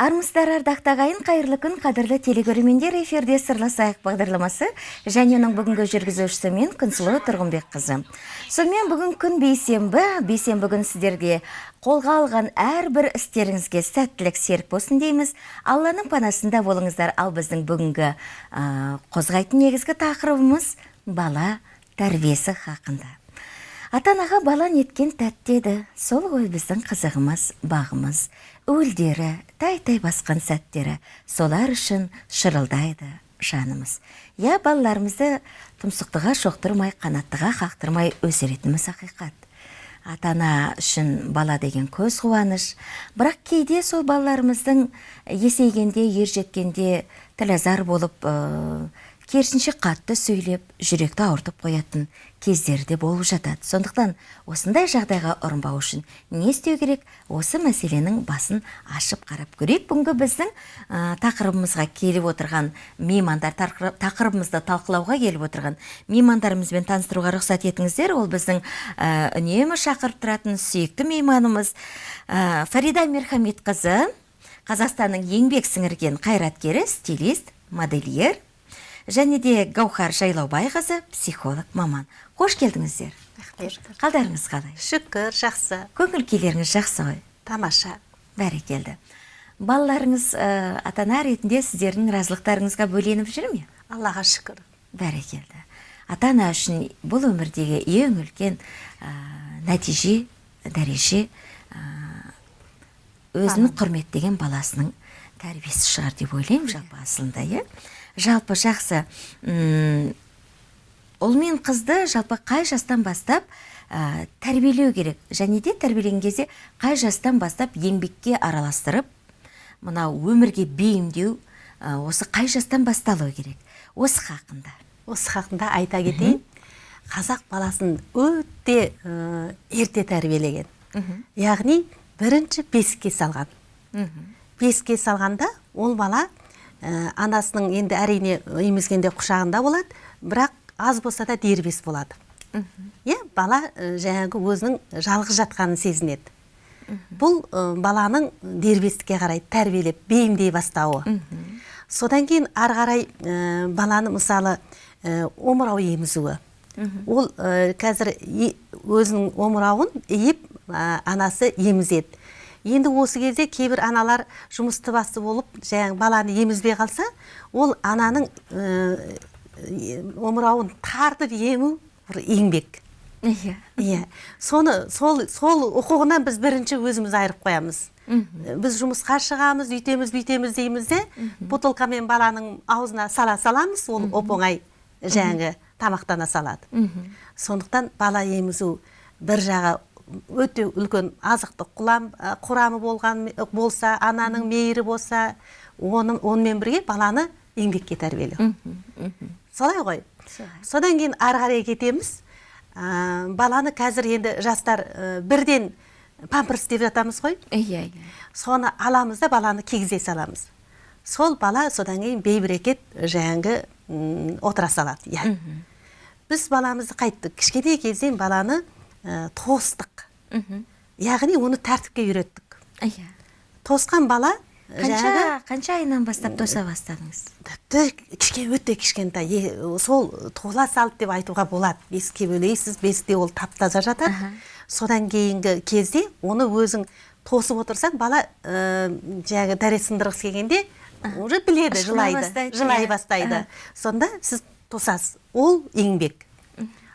армысыздар ардақты ағайын қайырлы күн. Қадірлі телекөрермендер эфирде сырласайық бағдарламасы және оның бүгінгі жүргізушісі мен күнсұлу тұрғынбекқызы. Сонымен бүгін күн бейсенбі. Бейсенбі күні сіздерге қолға алған әрбір істеріңізге сәттілік серік болсын дейміз. Алланың панасында болыңыздар. Ал біздің бүгінгі қозғайтын негізгі тақырыбымыз бала тәрбиесі хақында. Ата анаға бала неткен тәтті еді. Сол ғой біздің қызығымыз бағымыз. Уілдері тай тай басқан сәттері солар үшін шырылдайды жанымыз. Иә балаларымызды тұмсықтыға шоқтырмай қанаттыға қақтырмай өсіретініміз ақиқат. Ата ана үшін бала деген көз қуаныш. Бірақ кейде сол балаларымыздың есейгенде ер жеткенде тілазар болып керісінше қатты сөйлеп жүректі ауыртып қоятын кездері де болып жатады. Сондықтан осындай жағдайға ұрынбау үшін не істеу керек? Осы мәселенің басын ашып қарап көрейік. Бүгінгі біздің ә, тақырыбымызға келіп отырған меймандар тақырыбымызды талқылауға келіп отырған меймандарымызбен таныстыруға рұқсат етіңіздер. Ол біздің ә, үнемі шақырып тұратын сүйікті мейманымыз ә, фарида мирхамедқызы қазақстанның еңбек сіңірген қайраткері стилист модельер. Және де гаухар жайлаубайқызы психолог маман. Қош келдіңіздер. Қалдарыңыз қалай? Шүкір жақсы. Көңіл күйлеріңіз жақсы ғой? Тамаша. Бәрекелді. Балаларыңыз ә, ата ана ретінде сіздердің разылықтарыңызға бөленіп жүр ме? Аллаға шүкір. Бәрекелді. Ата ана үшін бұл өмірдегі ең үлкен ә, нәтиже дәреже ә, өзін құрметтеген баласының тәрбиесі шығар деп ойлаймын жалпы асылында иә? Жалпы жақсы. Ұл мен қызды жалпы қай жастан бастап ә, тәрбиелеу керек? Және де тәрбиелеген кезде қай жастан бастап еңбекке араластырып мынау өмірге бейімдеу ә, осы қай жастан басталу керек? Осы хақында. Осы хақында айта кетейін. Қазақ баласын өте ә, ерте тәрбиелеген. Яғни бірінші бесікке салған. Бесікке салғанда ол бала ә, анасының енді әрине емізгенде құшағында болады бірақ аз болса да дербес болады. Иә бала ә, жаңағы өзінің жалғыз жатқанын сезінеді. Бұл ә, баланың дербестікке қарай тәрбиелеп бейімдей бастауы. Содан кейін ары қарай ә, баланы мысалы ә, омырау емізуі. Ол ә, қазір өзінің омырауын иіп анасы емізеді. Енді осы кезде кейбір аналар жұмысты басы болып жаңағы баланы емізбей қалса ол ананың омырауын тартып ему бір еңбек. Иә. Иә. Соны сол сол құқығынан біз бірінші өзіміз айырып қоямыз. Біз жұмысқа шығамыз үйтеміз бүйтеміз дейміз де бутылкамен баланың аузына сала саламыз ол оп оңай жаңағы тамақтана салады. Сондықтан бала емізу бір жағы өте үлкен азықтық құрамы болған болса ананың мейірі болса оны, онымен бірге баланы еңбекке тәрбиелеу. Солай ғой. Содан кейін ары қарай кетеміз. Ә, баланы қазір енді жастар ә, бірден памперс деп жатамыз ғой. Иә иә соны аламыз да баланы кигізе саламыз. Сол бала содан кейін бейберекет жаңағы отыра салады. Иә. Біз баламызды қайттық. Кішкентай кезден баланы ә, тостық. Яғни оны тәртіпке үйреттік. Иә тосқан бала қанша қанша айынан бастап тоса бастадыңыз? тіпті кішкене өте кішкентай. Сол тола салды деп айтуға болады. Бесікке бөлейсіз бесікте ол тап таза жатады содан кейінгі кезде оны өзің тосып отырсаң бала ә, жаңағы дәрет сындырғысы келгенде уже біледі жылайды жылай бастайды. Сонда сіз тосасыз. Ол еңбек.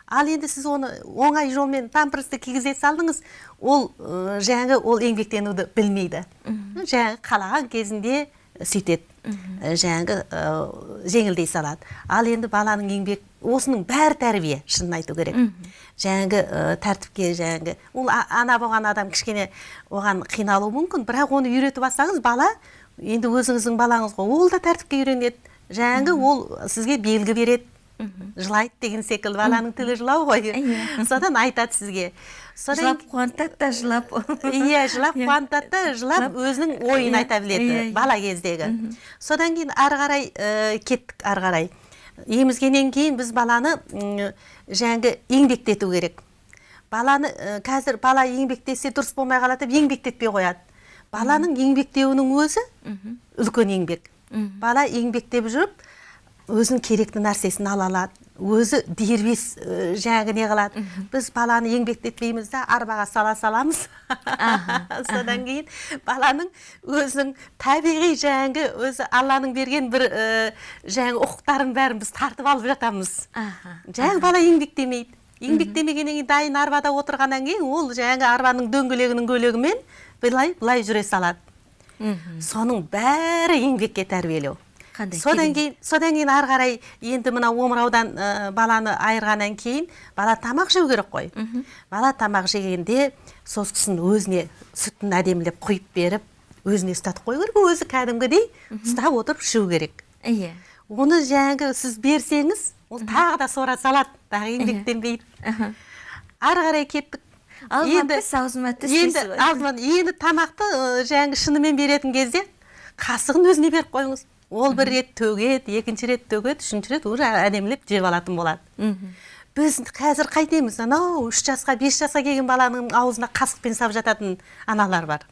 Ал енді сіз оны оңай жолмен памперсті кигізе салдыңыз ол ә, жаңағы ол еңбектенуді білмейді. Жаңағы қалаған кезінде сөйтеді жаңағы ә, жеңілдей салады. Ал енді баланың еңбек осының бәрі тәрбие шынын айту керек. Жаңағы ә, тәртіпке жаңағы ол ана болған адам кішкене оған қиналуы мүмкін бірақ оны үйретіп алсаңыз бала енді өзіңіздің балаңыз ғой ол да тәртіпке үйренеді. Жаңағы ол сізге белгі береді. Жылайды деген секілді баланың тілі жылау ғой. Содан айтады сізге. Жылап қуантады да жылап. Иә жылап қуантады да жылап өзінің ойын айта біледі бала кездегі. Содан кейін ары қарай кеттік ары қарай. Емізгеннен кейін біз баланы жаңағы еңбектету керек. Баланы қазір бала еңбектесе дұрыс болмай қалады деп еңбектетпей қояды. Баланың еңбектеуінің өзі үлкен еңбек. Бала еңбектеп жүріп өзінің керекті нәрсесін ала алады. Өзі дербес ә, жаңағы не қылады біз баланы еңбектетпейміз да арбаға сала саламыз. Содан кейін баланың өзінің табиғи жаңағы өзі алланың берген бір ә, жаңағы ұқықтарын бәрін біз тартып алып жатамыз. Жаңағы бала еңбектемейді. Еңбектемегеннен кейін дайын арбада отырғаннан кейін ол жаңағы арбаның дөңгелегінің көлегімен былай былай жүре салады. Соның бәрі еңбекке тәрбиелеу. Қандай содан кейін содан кейін ары қарай енді мына омыраудан ә, баланы айырғаннан кейін бала тамақ жеу керек қой. Бала тамақ жегенде сосын өзіне сүтін әдемілеп құйып беріп өзіне ұстатып қою керек өзі кәдімгідей ұстап отырып ішу керек. Иә. Оны жаңағы сіз берсеңіз ол тағы да сора салады тағы еңбектенбейді Аха. ары қарай кеттік. Енді алдымен енді тамақты жаңағы шынымен беретін кезде қасығын өзіне беріп қойыңыз. Ол бір рет төгеді екінші рет төгеді үшінші рет уже әдемілеп жеп алатын болады. Біз қазір қайтеміз анау үш жасқа бес жасқа келген баланың аузына қасықпен салып жататын аналар бар.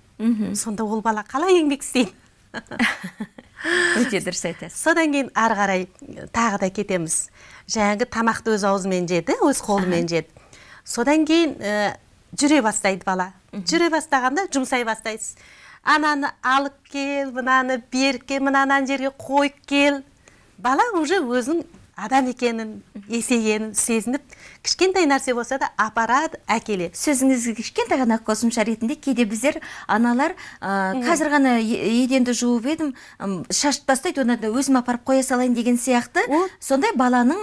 Сонда ол бала қалай еңбек істейді? Өте дұрыс айтасыз. Содан кейін ары қарай тағы да кетеміз. Жаңағы тамақты өз аузымен жеді өз қолымен жеді. Содан кейін ә, жүре бастайды бала. Жүре бастағанда жұмсай бастайсыз. Ананы алып кел мынаны беріп кел мынаны ана жерге қойып кел. Бала уже өзінің адам екенін есейгенін сезініп кішкентай нәрсе болса да апарады әкеледі сөзіңізге кішкентай ғана қосымша ретінде кейде біздер аналар ә, қазір ғана еденді жуып едім шашып тастайды оны да өзім апарып қоя салайын деген сияқты. Сондай баланың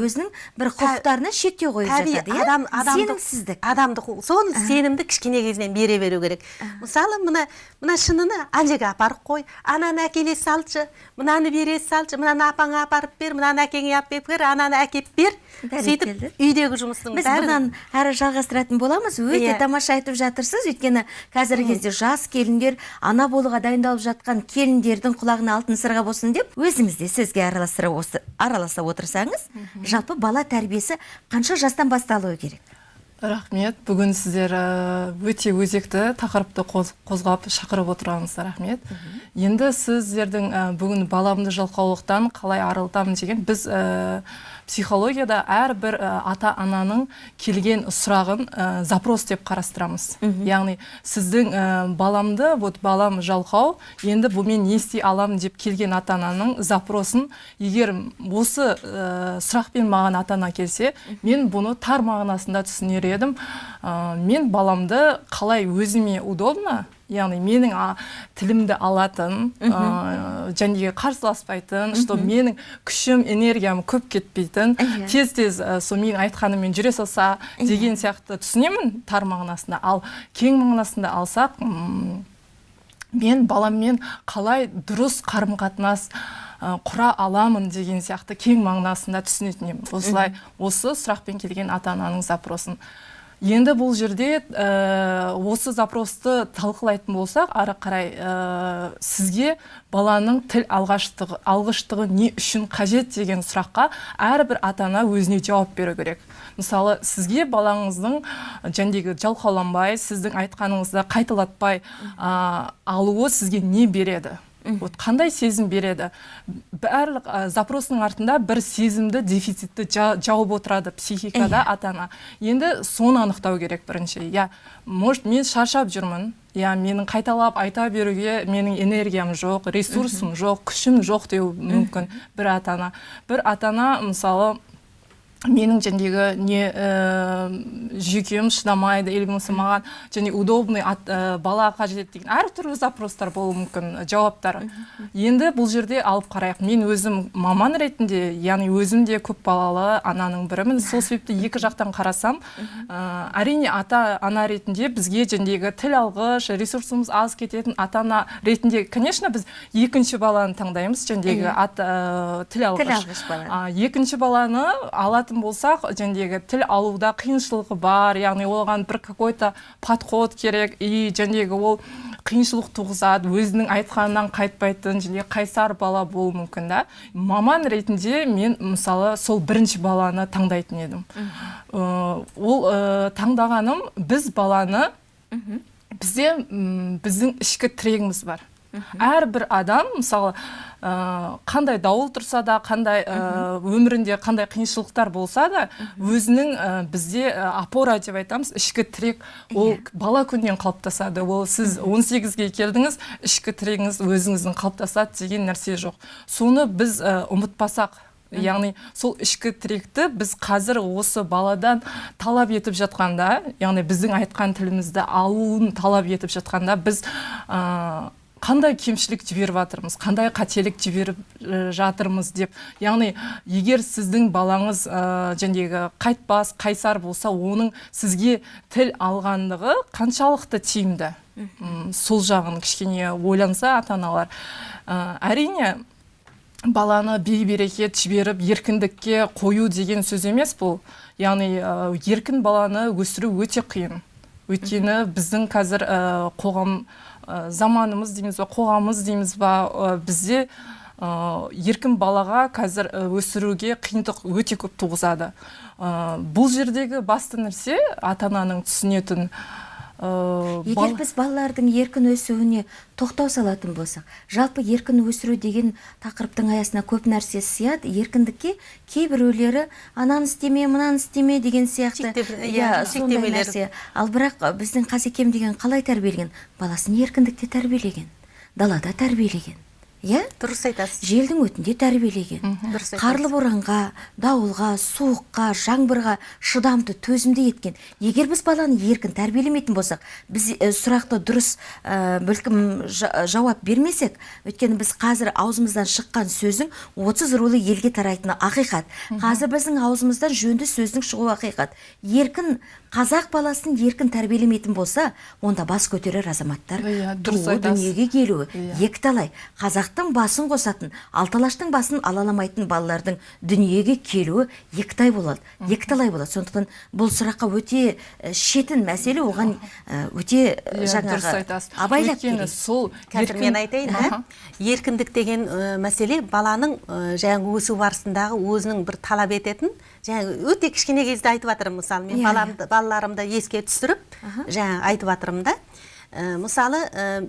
өзінің бір құқықтарына шектеу қойып жатады иә? адам сенімсіздік. адамдық сол сенімді кішкене кезінен бере беру керек. Мысалы мына мына шыныны ана жерге апарып қой. Ананы әкеле салшы мынаны бере салшы мынаны апаңа апарып бер мынаны әкеңе алып бер ананы әкеп бер. Сөйтіп үйдегі жұмыстың біз бұдан әрі жалғастыратын боламыз. Өте Иә. тамаша айтып жатырсыз. Өйткені қазіргі кезде жас келіндер ана болуға дайындалып жатқан келіндердің құлағына алтын сырға болсын деп өзіңіз де сөзге араласа отырсаңыз жалпы бала тәрбиесі қанша жастан басталуы керек? Рахмет. Бүгін сіздер ә, өте өзекті тақырыпты қоз- қозғап шақырып отырғаныңызға рахмет. Енді сіздердің ә, бүгін баламды жалқаулықтан қалай арылтамын деген біз ә, психологияда әрбір ә, ата ананың келген сұрағын ә, запрос деп қарастырамыз. Яғни сіздің ә, баламды вот балам жалқау енді бұмен не істей аламын? деп келген ата ананың запросын егер осы ә, сұрақпен маған ата ана келсе мен бұны тар мағынасында түсінер едім. Ә, мен баламды қалай өзіме удобно яғни менің а, тілімді алатын ә, және қарсыласпайтын что менің күшім энергиям көп кетпейтін Иә. тез тез ә, сол менің айтқаныммен жүре салса деген сияқты түсінемін тар мағынасында. Ал кең мағынасында алсақ м, мен баламмен қалай дұрыс қарым қатынас ә, құра аламын деген сияқты кең мағынасында түсінетін едім. Осылай осы сұрақпен келген ата ананың запросын. Енді бұл жерде ә, осы запросты талқылайтын болсақ ары қарай ә, сізге баланың тіл алғаштығы алғыштығы не үшін қажет деген сұраққа әрбір ата ана өзіне жауап беру керек. Мысалы сізге балаңыздың жәндегі жалқауланбай сіздің айтқаныңызды қайталатпай ә, алуы сізге не береді? Вот қандай сезім береді? Барлық ә, запростың артында бір сезімді дефицитті жа- жауып отырады психикада ата ана енді соны анықтау керек бірінші. Иә может мен шаршап жүрмін. Иә менің қайталап айта беруге менің энергиям жоқ ресурсым жоқ күшім жоқ деуі мүмкін бір ата ана бір ата ана мысалы менің жәндегі не ә, жүйкем шыдамайды или болмаса маған және удобный ат, ә, бала қажет деген әртүрлі запростар болуы мүмкін жауаптар. Енді бұл жерде алып қарайық. Мен өзім маман ретінде яғни өзім де көп балалы ананың бірімін сол себепті екі жақтан қарасам ә, әрине ата ана ретінде бізге жәндегі тіл алғыш ресурсымыз аз кететін ата ана ретінде конечно біз екінші баланы таңдаймыз жәндегі ә, тіл алғыш, Тіл алғыш баланы. А, екінші баланы алатын болсақ жәндегі тіл алуда қиыншылығы бар яғни оған бір какой то подход керек и жәндегі ол қиыншылық туғызады өзінің айтқанынан қайтпайтын және қайсар бала болуы мүмкін да. Маман ретінде мен мысалы сол бірінші баланы таңдайтын едім. Ол таңдағаным біз баланы бізде біздің ішкі тірегіміз бар. Әрбір адам мысалы ә, қандай дауыл тұрса да қандай ә, өмірінде қандай қиыншылықтар болса да өзінің ә, бізде ә, опора деп айтамыз ішкі тірек. Ол бала күннен қалыптасады. Ол сіз 18-ге келдіңіз ішкі тірегіңіз өзіңіздің қалыптасады деген нәрсе жоқ. Соны біз ә, ұмытпасақ яғни сол ішкі тіректі біз қазір осы баладан талап етіп жатқанда яғни біздің айтқан тілімізді алуын талап етіп жатқанда біз ә, қандай кемшілік жіберіп жатырмыз қандай қателік жіберіп ә, жатырмыз деп. Яғни егер сіздің балаңыз ә, жаңағы қайтпас қайсар болса оның сізге тіл алғандығы қаншалықты тиімді? Сол жағын кішкене ойланса ата аналар Ә, әрине баланы бей-берекет жіберіп еркіндікке қою деген сөз емес бұл. Яғни ә, еркін баланы өсіру өте қиын. Өйткені біздің қазір ә, қоғам заманымыз дейміз ба қоғамымыз дейміз ба ә, бізде ә, еркін балаға қазір өсіруге қиындық өте көп туғызады. Бұл жердегі басты нәрсе ата ананың түсінетін егер бал- біз балалардың еркін өсуіне тоқтау салатын болсақ жалпы еркін өсіру деген тақырыптың аясына көп нәрсе сыяды еркіндікке кейбіреулері ананы істеме мынаны істеме деген сияқты. Иә иә, сондай шектемелер. нәрсе. Ал бірақ біздің қазекем деген қалай тәрбиелеген? Баласын еркіндікте тәрбиелеген далада тәрбиелеген. Иә? Дұрыс айтасыз. Желдің өтінде тәрбиелеген. Дұрыс қарлы боранға дауылға суыққа жаңбырға шыдамды төзімді еткен. Егер біз баланы еркін тәрбиелемейтін болсақ біз ә, сұрақты дұрыс ә, бәлкім жа- жауап бермесек өйткені біз қазір аузымыздан шыққан сөздің 30 рулы елге тарайтыны ақиқат. Қазір біздің аузымыздан жөнді сөздің шығуы ақиқат. Еркін қазақ баласын еркін тәрбиелемейтін болса онда бас көтерер азаматтар Иә, дұрыс дүниеге келуі. Иә. екіталай қазақтың басын қосатын алталаштың басын алаламайтын балалардың дүниеге келуі екітай болады екіталай болады. Сондықтан бұл сұраққа өте шетін мәселе оған өте Иә, жаңағы абайлап керек. сол қазір мен айтайын еркіндік деген мәселе баланың жаңағы өсу барысындағы өзінің бір талап ететін жаңағы өте кішкене кезде айтып жатырмын мысалы. Мен Иә, баламды балаларымды еске түсіріп жаңағы айтып жатырмын да. Мысалы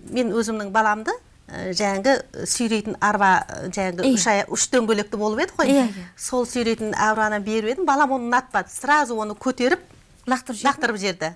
мен өзімнің баламды жаңағы сүйрейтін арба ә, жаңағы үш, үш дөңгелекті болып еді ғой. Сол сүйрейтін арбаны беріп едім балам оны ұнатпады. Сразу оны көтеріп лақтырып лақтырып жіберді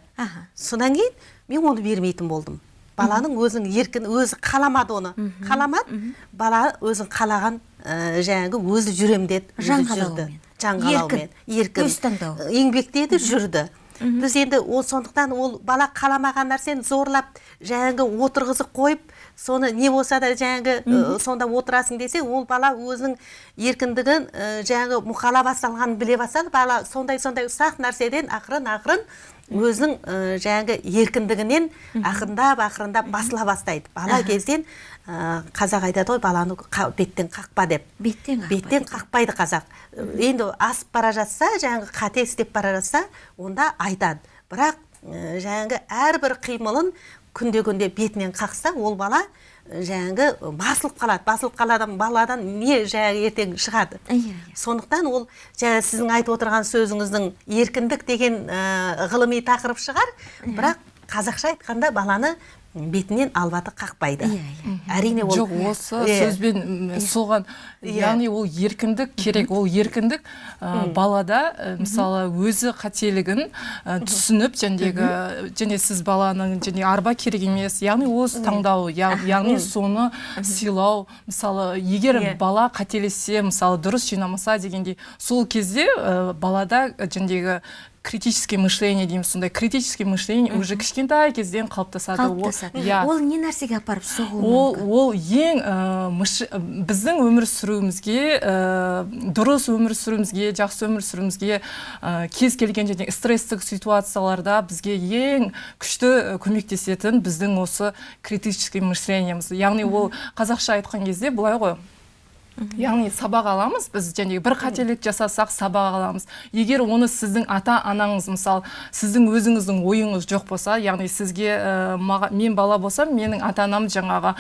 содан кейін мен оны бермейтін болдым. Баланың өзінің еркін өзі қаламады оны. Қаламады бала өзін қалаған ә, жаңағы өзі жүрем деді Жан жүрді. қалауымен. жан қалауымен еркін. Өз таңдауы. Еңбектеді жүрді. Біз енді ол сондықтан ол бала қаламаған нәрсені зорлап жаңағы отырғызып қойып соны не болса да жаңағы ә, сонда отырасың десе ол бала өзінің еркіндігін ә, жаңағы мұқала басталғанын біле бастады. Бала сондай сондай ұсақ нәрседен ақырын ақырын өзінің ә, жаңағы еркіндігінен ақырындап ақырындап басыла бастайды. Бала кезден ә, қазақ айтады ғой баланы қа- беттен қақпа деп. Беттен қақпа беттен қақпайды қазақ. Енді асып бара жатса жаңағы қате істеп бара жатса онда айтады. Бірақ жаңағы әрбір қимылын күнде күнде бетінен қақса ол бала жаңағы басылып қалады. Басылып қалады баладан не жаңағы ертең шығады? Иә, иә. сондықтан ол жаңа сіздің айтып отырған сөзіңіздің еркіндік деген ә, ғылыми тақырып шығар. Бірақ қазақша айтқанда баланы бетінен албаты қақпайды. Иә, иә. әрине ол жоқ осы сөзбен соған Иә. яғни ол еркіндік керек. Ол еркіндік ә, балада ә, мысалы өзі қателігін ә, түсініп жәндегі және сіз баланың және арба керек емес. Яғни өз таңдауы яғни соны сыйлау. Мысалы егер бала қателессе мысалы дұрыс жинамаса дегендей сол кезде балада жәндегі критическое мышление дейміз сондай критическое мышление уже кішкентай кезден қалыптасады. Қалыптасады. иә ол не нәрсеге апарып соғуы ол мүмкін? ол ең ә, біздің өмір сүруімізге ә, дұрыс өмір сүруімізге жақсы өмір сүруімізге ә, кез келген және стресстік ситуацияларда бізге ең күшті көмектесетін біздің осы критический мышлениеміз яғни ол қазақша айтқан кезде былай ғой. Яғни сабақ аламыз біз және бір қателік жасасақ сабақ аламыз. Егер оны сіздің ата анаңыз мысалы сіздің өзіңіздің ойыңыз жоқ болса яғни сізге ә, маға- мен бала болсам менің ата анам жаңағы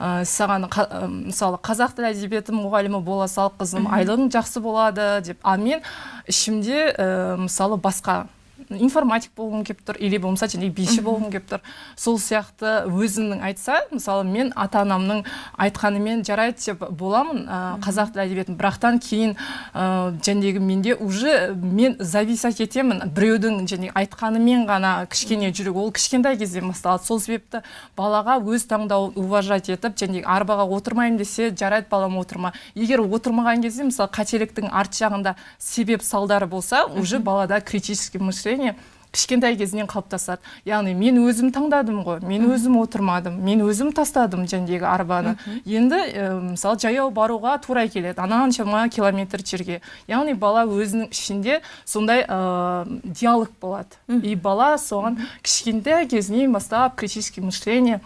ә, саған қа- ә, мысалы қазақ тілі әдебиеті мұғалімі бола сал қызым айлығың жақсы болады деп. Ал мен ішімде ә, мысалы басқа информатик болғым келіп тұр или болмаса және биші болғым келіп тұр. Сол сияқты өзінің айтса мысалы мен ата анамның айтқанымен жарайды деп боламын ә, қазақ тілі әдебиетін. Бірақтан кейін ә, менде уже мен зависать етемін біреудің және айтқанымен ғана. Кішкене жүрек ол кішкентай кезден басталады. Сол себепті балаға өз таңдауын уважать етіп және арбаға отырмаймын десе жарайды балам отырма. Егер отырмаған кезде мысалы қателіктің арт жағында себеп салдары болса уже балада критический мышление кішкентай кезінен қалыптасады. Яғни мен өзім таңдадым ғой мен өзім отырмадым мен өзім тастадым жәндегі арбаны. Енді ә, мысалы жаяу баруға тура келеді ананшама километр жерге. Яғни бала өзінің ішінде сондай ә, диалог болады. И бала соған кішкентай кезінен бастап критический мышление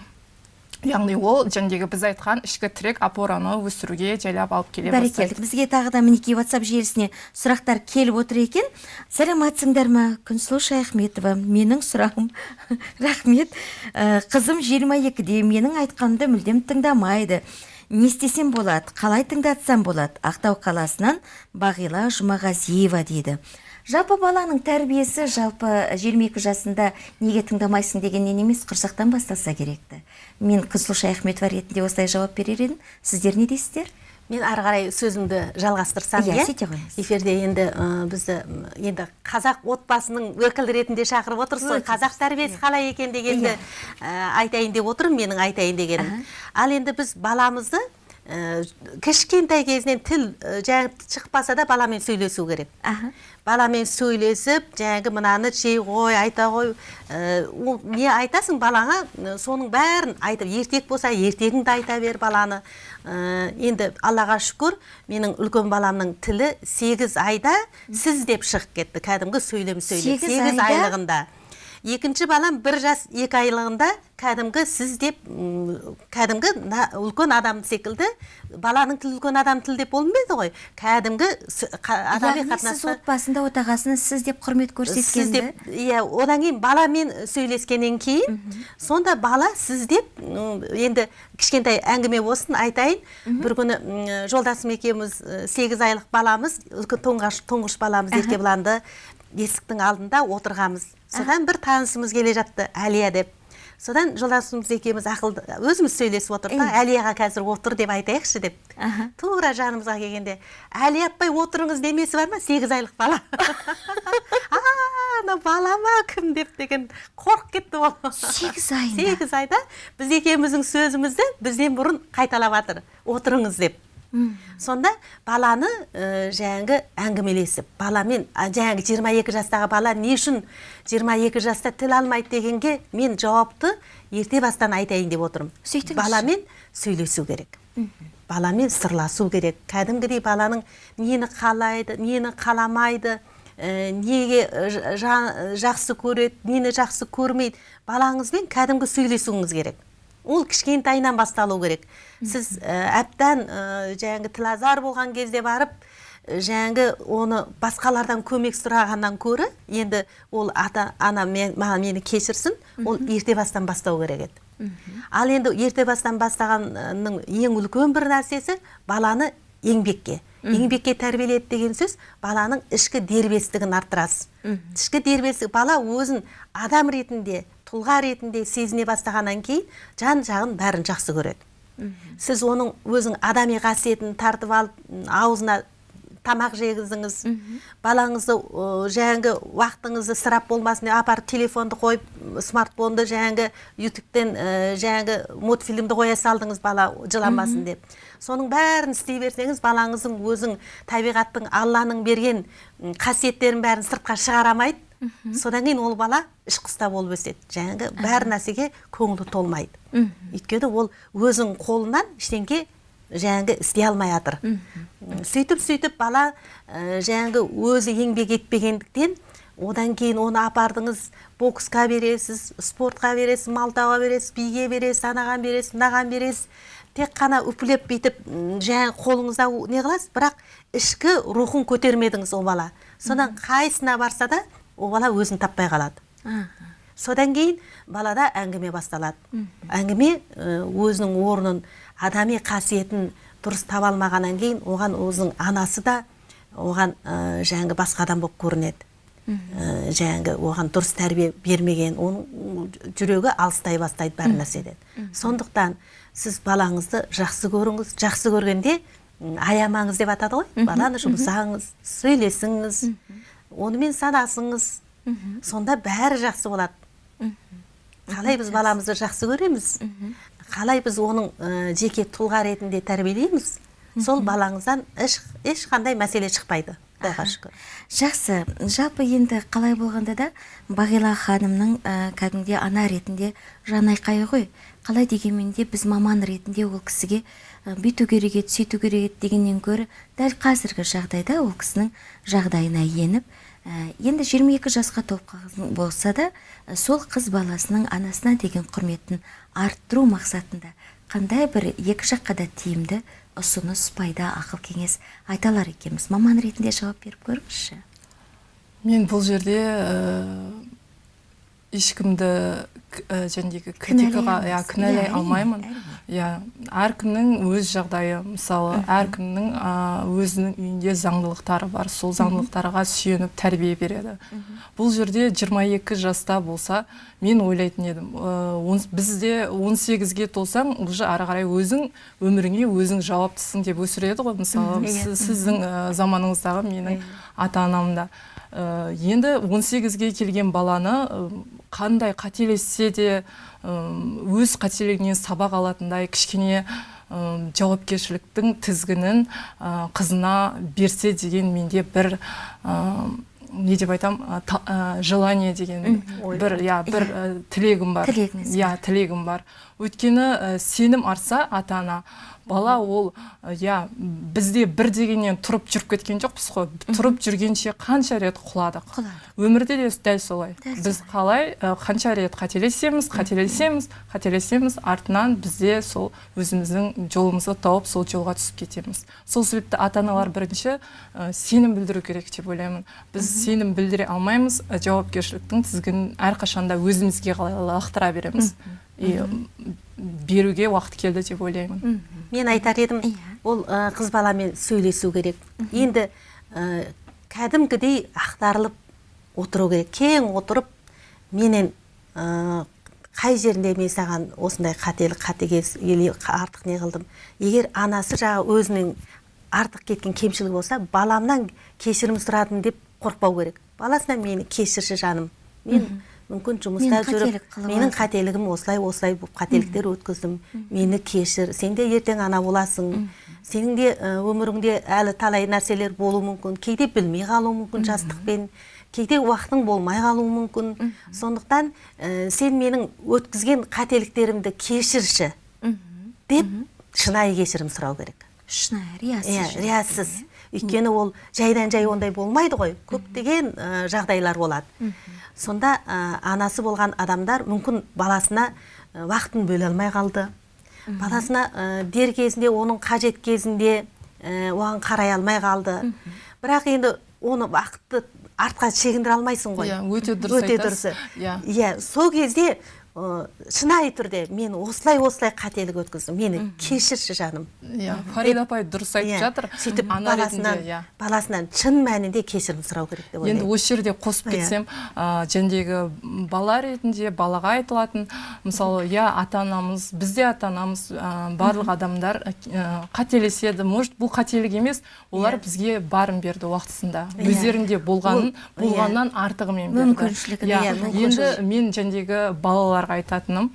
яғни ол жәндегі біз айтқан ішкі тірек опораны өсіруге жайлап алып келе бәрекелді. Бізге тағы да мінекей ватсап желісіне сұрақтар келіп отыр екен. Сәлеметсіңдер ма? Күнсұлу шаяхметова менің сұрағым. Рахмет. Ә, қызым 22-де менің айтқанымды мүлдем тыңдамайды. Не істесем болады қалай тыңдатсам болады? Ақтау қаласынан бағила жұмағазиева дейді. Жалпы баланың тәрбиесі жалпы 22 жасында неге тыңдамайсың дегеннен емес құрсақтан басталса керекті. Мен күнсұлу шаяхметова ретінде осылай жауап берер едім. Сіздер не дейсіздер? Мен ары қарай сөзімді жалғастырсам Иә, иә? сөйте қойыңыз. эфирде енді ә, бізді енді қазақ отбасының өкілі ретінде шақырып отырсыз ғой. Қазақ тәрбиесі қалай екен дегенді ә, айтайын деп отырмын менің айтайын дегенім. Ал енді біз баламызды кішкентай кезінен тіл жаңағы шықпаса да баламен сөйлесу керек. Баламен сөйлесіп жаңағы мынаны жей ғой айта ғой. Ол не айтасың балаңа соның бәрін айтып ертек болса ертегіңді айта бер баланы. Ә, енді аллаға шүкір менің үлкен баламның тілі сегіз айда сіз деп шығып кетті. Кәдімгі сөйлем сөйлеп Сегіз айлығында. Екінші балам бір жас екі айлығында кәдімгі сіз деп кәдімгі үлкен адам секілді баланың тілі үлкен адам тілі деп болмайды ғой. Кәдімгі адами яғни сіз отбасында отағасына сіз деп құрмет сіз көрсеткенді? деп иә одан кейін баламен сөйлескеннен кейін сонда бала сіз деп енді кішкентай әңгіме болсын айтайын. Бір күні жолдасым екеуміз сегіз айлық баламыз тұңғыш тұңғыш баламыз еркебұланды есіктің алдында отырғанбыз. Содан бір танысымыз келе жатты әлия деп. Содан жолдасымыз екеуміз ақылды өзіміз сөйлесіп отырдық та әлияға қазір отыр деп айтайықшы деп. Тура жанымызға келгенде әлия апай отырыңыз демесі бар ма? Сегіз айлық бала. Ана бала ма кім деп деген қорқып кетті ол. Сегіз айында сегіз айда біз екеуміздің сөзімізді бізден бұрын қайталап жатыр отырыңыз деп. Сонда баланы ә, жаңағы әңгімелесіп баламен жаңағы 22 жастағы бала не үшін 22 жаста тіл алмайды дегенге мен жауапты ерте бастан айтайын деп отырмын. Баламен сөйлесу керек. Баламен сырласу керек. Кәдімгідей баланың нені қалайды нені қаламайды ә, неге э, жа- жақсы көреді нені жақсы көрмейді. Балаңызбен кәдімгі сөйлесуіңіз керек. Ол кішкентайынан басталу керек. Сіз ә, әбден ә, жаңағы тілазар болған кезде барып ә, жаңағы оны басқалардан көмек сұрағаннан көрі енді ол ата ана мен, маған мені кешірсін ол ерте бастан бастау керек еді. Ал енді ерте бастан бастағанның ең үлкен бір нәрсесі баланы еңбекке. Еңбекке тәрбиеледі деген сөз баланың ішкі дербестігін арттырасыз. Ішкі дербестік бала өзін адам ретінде тұлға ретінде сезіне бастағаннан кейін жан жағын бәрін жақсы көреді. Сіз оның өзің адами қасиетін тартып алып аузына тамақ жегізіңіз балаңызды ә, жаңағы уақытыңызды ысырап болмасын деп апарып телефонды қойып смартфонды жаңағы ютубтен ә, жаңағы мультфильмді қоя салдыңыз бала жыламасын деп. Соның бәрін істей берсеңіз балаңыздың өзің табиғаттың алланың берген қасиеттерін бәрін сыртқа шығара алмайды. Содан кейін ол бала ішқұста болып өседі. Жаңағы бәр нәрсеге көңілі толмайды. Өйткені ол өзінің қолынан ештеңке жаңағы істей алмай жатыр сөйтіп сөйтіп бала ә, жаңағы өзі еңбек етпегендіктен одан кейін оны апардыңыз боксқа бересіз спортқа бересіз малтауға бересіз биге бересіз анаған бересіз мынаған бересіз. Тек қана үпілеп бүйтіп жаңағы қолыңызда не қыласыз бірақ ішкі рухын көтермедіңіз ол бала. Содан қайсына барса да ол бала өзін таппай қалады. Содан кейін балада әңгіме басталады. Әңгіме өзінің орнын адами қасиетін дұрыс таба алмағаннан кейін оған өзінің анасы да оған ә, жаңағы басқа адам болып көрінеді. Ә, жаңағы оған дұрыс тәрбие бермеген оның жүрегі алыстай бастайды бәр нәрседен. Сондықтан сіз балаңызды жақсы көріңіз. Жақсы көргенде аямаңыз деп атады ғой. Баланы жұмсаңыз сөйлесіңіз. Онымен санасыңыз. Сонда бәрі жақсы болады. Қалай біз баламызды жақсы көреміз? Қалай біз оның ә, жеке тұлға ретінде тәрбиелейміз? Сол балаңыздан еш, ешқандай мәселе шықпайды құдайға шүкір. Жақсы. Жалпы енді қалай болғанда да бағила ханымның ә, кәдімгідей ана ретінде жанайқайы ғой. Қалай дегенмен де біз маман ретінде ол кісіге ә, бүйту керек еді сөйту керек еді дегеннен гөрі дәл қазіргі жағдайда ол кісінің жағдайына еніп енді 22 жасқа толып болса да ә, сол қыз баласының анасына деген құрметін арттыру мақсатында қандай бір екі жаққа да тиімді ұсыныс пайда ақыл кеңес айта алар екенбіз. Маман ретінде жауап беріп көріңізші. Мен бұл жерде ә, ешкімді ә, критикаға Кінәлай иә кінәлай алмаймын. әрине. Иә әркімнің өз жағдайы. Мысалы әркімнің ә, өзінің үйінде заңдылықтары бар. Сол заңдылықтарға сүйеніп тәрбие береді. Бұл жерде 22 жаста болса мен ойлайтын едім ә, бізде 18-ге толсаң уже ары қарай өзің өміріңе өзің жауаптысың деп өсіреді ғой. Мысалы сіздің ә, заманыңыздағы менің ата анам да Ә, енді 18-ге келген баланы қандай қателессе де өз қателігінен сабақ алатындай кішкене жауапкершіліктің тізгінін қызына берсе деген менде бір ә, не деп айтам та- желание деген бір иә. бір тілегім бар. Тілегіңіз иә тілегім бар. Өйткені ә, сенім артса ата ана бала ол иә бізде бір дегеннен тұрып жүріп кеткен жоқпыз ғой тұрып жүргенше қанша рет құладық. Өмірде де дәл солай. Біз қалай ә, қанша рет қателесеміз қателесеміз қателесеміз артынан бізде сол өзіміздің жолымызды тауып сол жолға түсіп кетеміз. Сол себепті ата аналар бірінші ә, сенім білдіру керек деп ойлаймын. Біз сенім білдіре алмаймыз жауапкершіліктің тізгінін әрқашанда өзімізге қалай лақтыра береміз. И беруге уақыт келді деп ойлаймын. Мен айтар едім Иә. ол қыз баламен сөйлесу керек. Енді ә, кәдімгідей ақтарылып отыру керек. Кең отырып менен ә, қай жерінде мен саған осындай қателік қатыгез или артық не қылдым? Егер анасы жағы өзінің артық кеткен кемшілігі болса баламнан кешірім сұрадым деп қорықпау керек. Баласына мені кешірші жаным. Мен мүмкін жұмыста Мен жүріп менің қателігім осылай осылай болып қателіктер өткіздім. Мені кешір сен де ертең ана боласың. Сенің де өміріңде әлі талай нәрселер болуы мүмкін. Кейде білмей қалуы мүмкін жастықпен. Кейде уақытың болмай қалуы мүмкін. Сондықтан ә, сен менің өткізген қателіктерімді кешірші. Деп шынайы кешірім сұрау керек. Шынайы риясыз иә риясыз. Өйткені ол жайдан жай ондай болмайды ғой. Көптеген ә, жағдайлар болады. Сонда ә, анасы болған адамдар мүмкін баласына ә, уақытын бөле алмай қалды. Баласына ә, дер кезінде оның қажет кезінде ә, оған қарай алмай қалды. Бірақ енді оны уақытты артқа шегіндіре алмайсың ғой. Иә, өте дұрыс өте дұрысы. Иә. иә сол кезде ә, шынайы түрде мен осылай осылай қателік өткіздім. Мені кешірші жаным. Иә фарида апай дұрыс айтып Иә, жатыр. сөйтіп баласынан иә. баласынан шын мәнінде кешірім сұрау керек деп енді ойлаймын. осы жерде қосып Иә. кетсем ә, жәндегі бала ретінде балаға айтылатын мысалы иә ата анамыз бізде ата анамыз ә, барлық адамдар қателеседі. Может бұл қателік емес олар бізге барын берді уақытысында. Өздерінде болғанын Ол- болғаннан артығымен берді. Мүмкіншілігін, енді мен жәндегі балаларға айтатыным.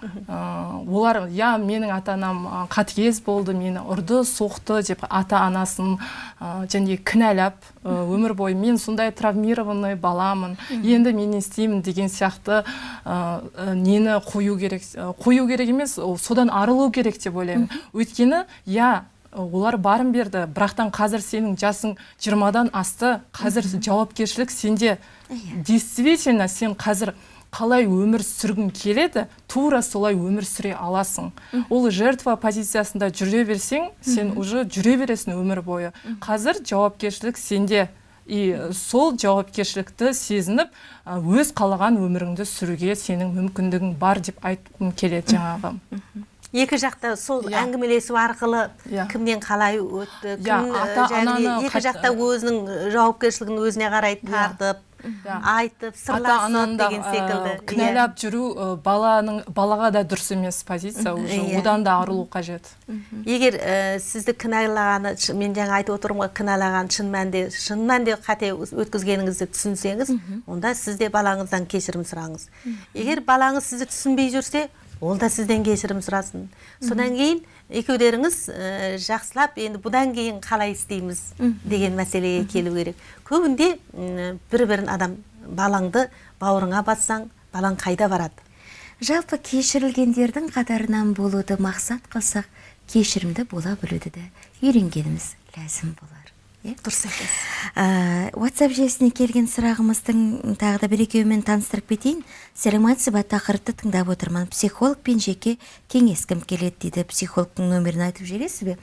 Ә, олар иә менің ата анам қатыгез болды мені ұрды соқты деп ата анасын ә, және кінәлап ә, өмір бойы мен сондай травмированный баламын енді мен не істеймін деген сияқты ә, нені қою керек қою керек емес содан арылу керек деп ойлаймын. Өйткені иә олар барын берді бірақтан қазір сенің жасың жиырмадан асты қазір жауапкершілік сенде действительно сен қазір қалай өмір сүргің келеді тура солай өмір сүре аласың. Ол жертва позициясында жүре берсең сен уже жүре бересің өмір бойы. Қазір жауапкершілік сенде. И сол жауапкершілікті сезініп өз қалаған өміріңді сүруге сенің мүмкіндігің бар деп айтқым келеді жаңағы. Екі жақта сол Иә. әңгімелесу арқылы Иә. кімнен қалай өтті Иә, кім, ә, ата- де ананы екі қат- жақта өзінің жауапкершілігін өзіне қарай тартып айтып сырласып деген ә, секілді. Иә. кінәлап жүру ә, баланың балаға да дұрыс емес позиция уже. Иә. одан да арылу қажет. Егер ә, сізді кінәлағаны мен жаңа айтып отырмын ғой кінәлаған шын мәнінде шын мәнінде қате өткізгеніңізді түсінсеңіз онда сіз де балаңыздан кешірім сұраңыз. Егер балаңыз сізді түсінбей жүрсе ол да сізден кешірім сұрасын. Содан кейін екеулеріңіз ә, жақсылап енді бұдан кейін қалай істейміз деген мәселеге келу керек. Көбінде бір бірін адам балаңды бауырыңа бассаң балаң қайда барады? Жалпы кешірілгендердің қатарынан болуды мақсат қылсақ кешірімді бола білуді де үйренгеніміз ләзім болар дұрыс айтасыз. WhatsApp желісіне келген сұрағымыздың тағы да бір екеуімен таныстырып кетейін. Сәлеметсіз ба? Тақырыпты тыңдап отырмын. Психологпен жеке кеңескім келеді дейді. Психологтың нөмірін айтып жібересіз бе?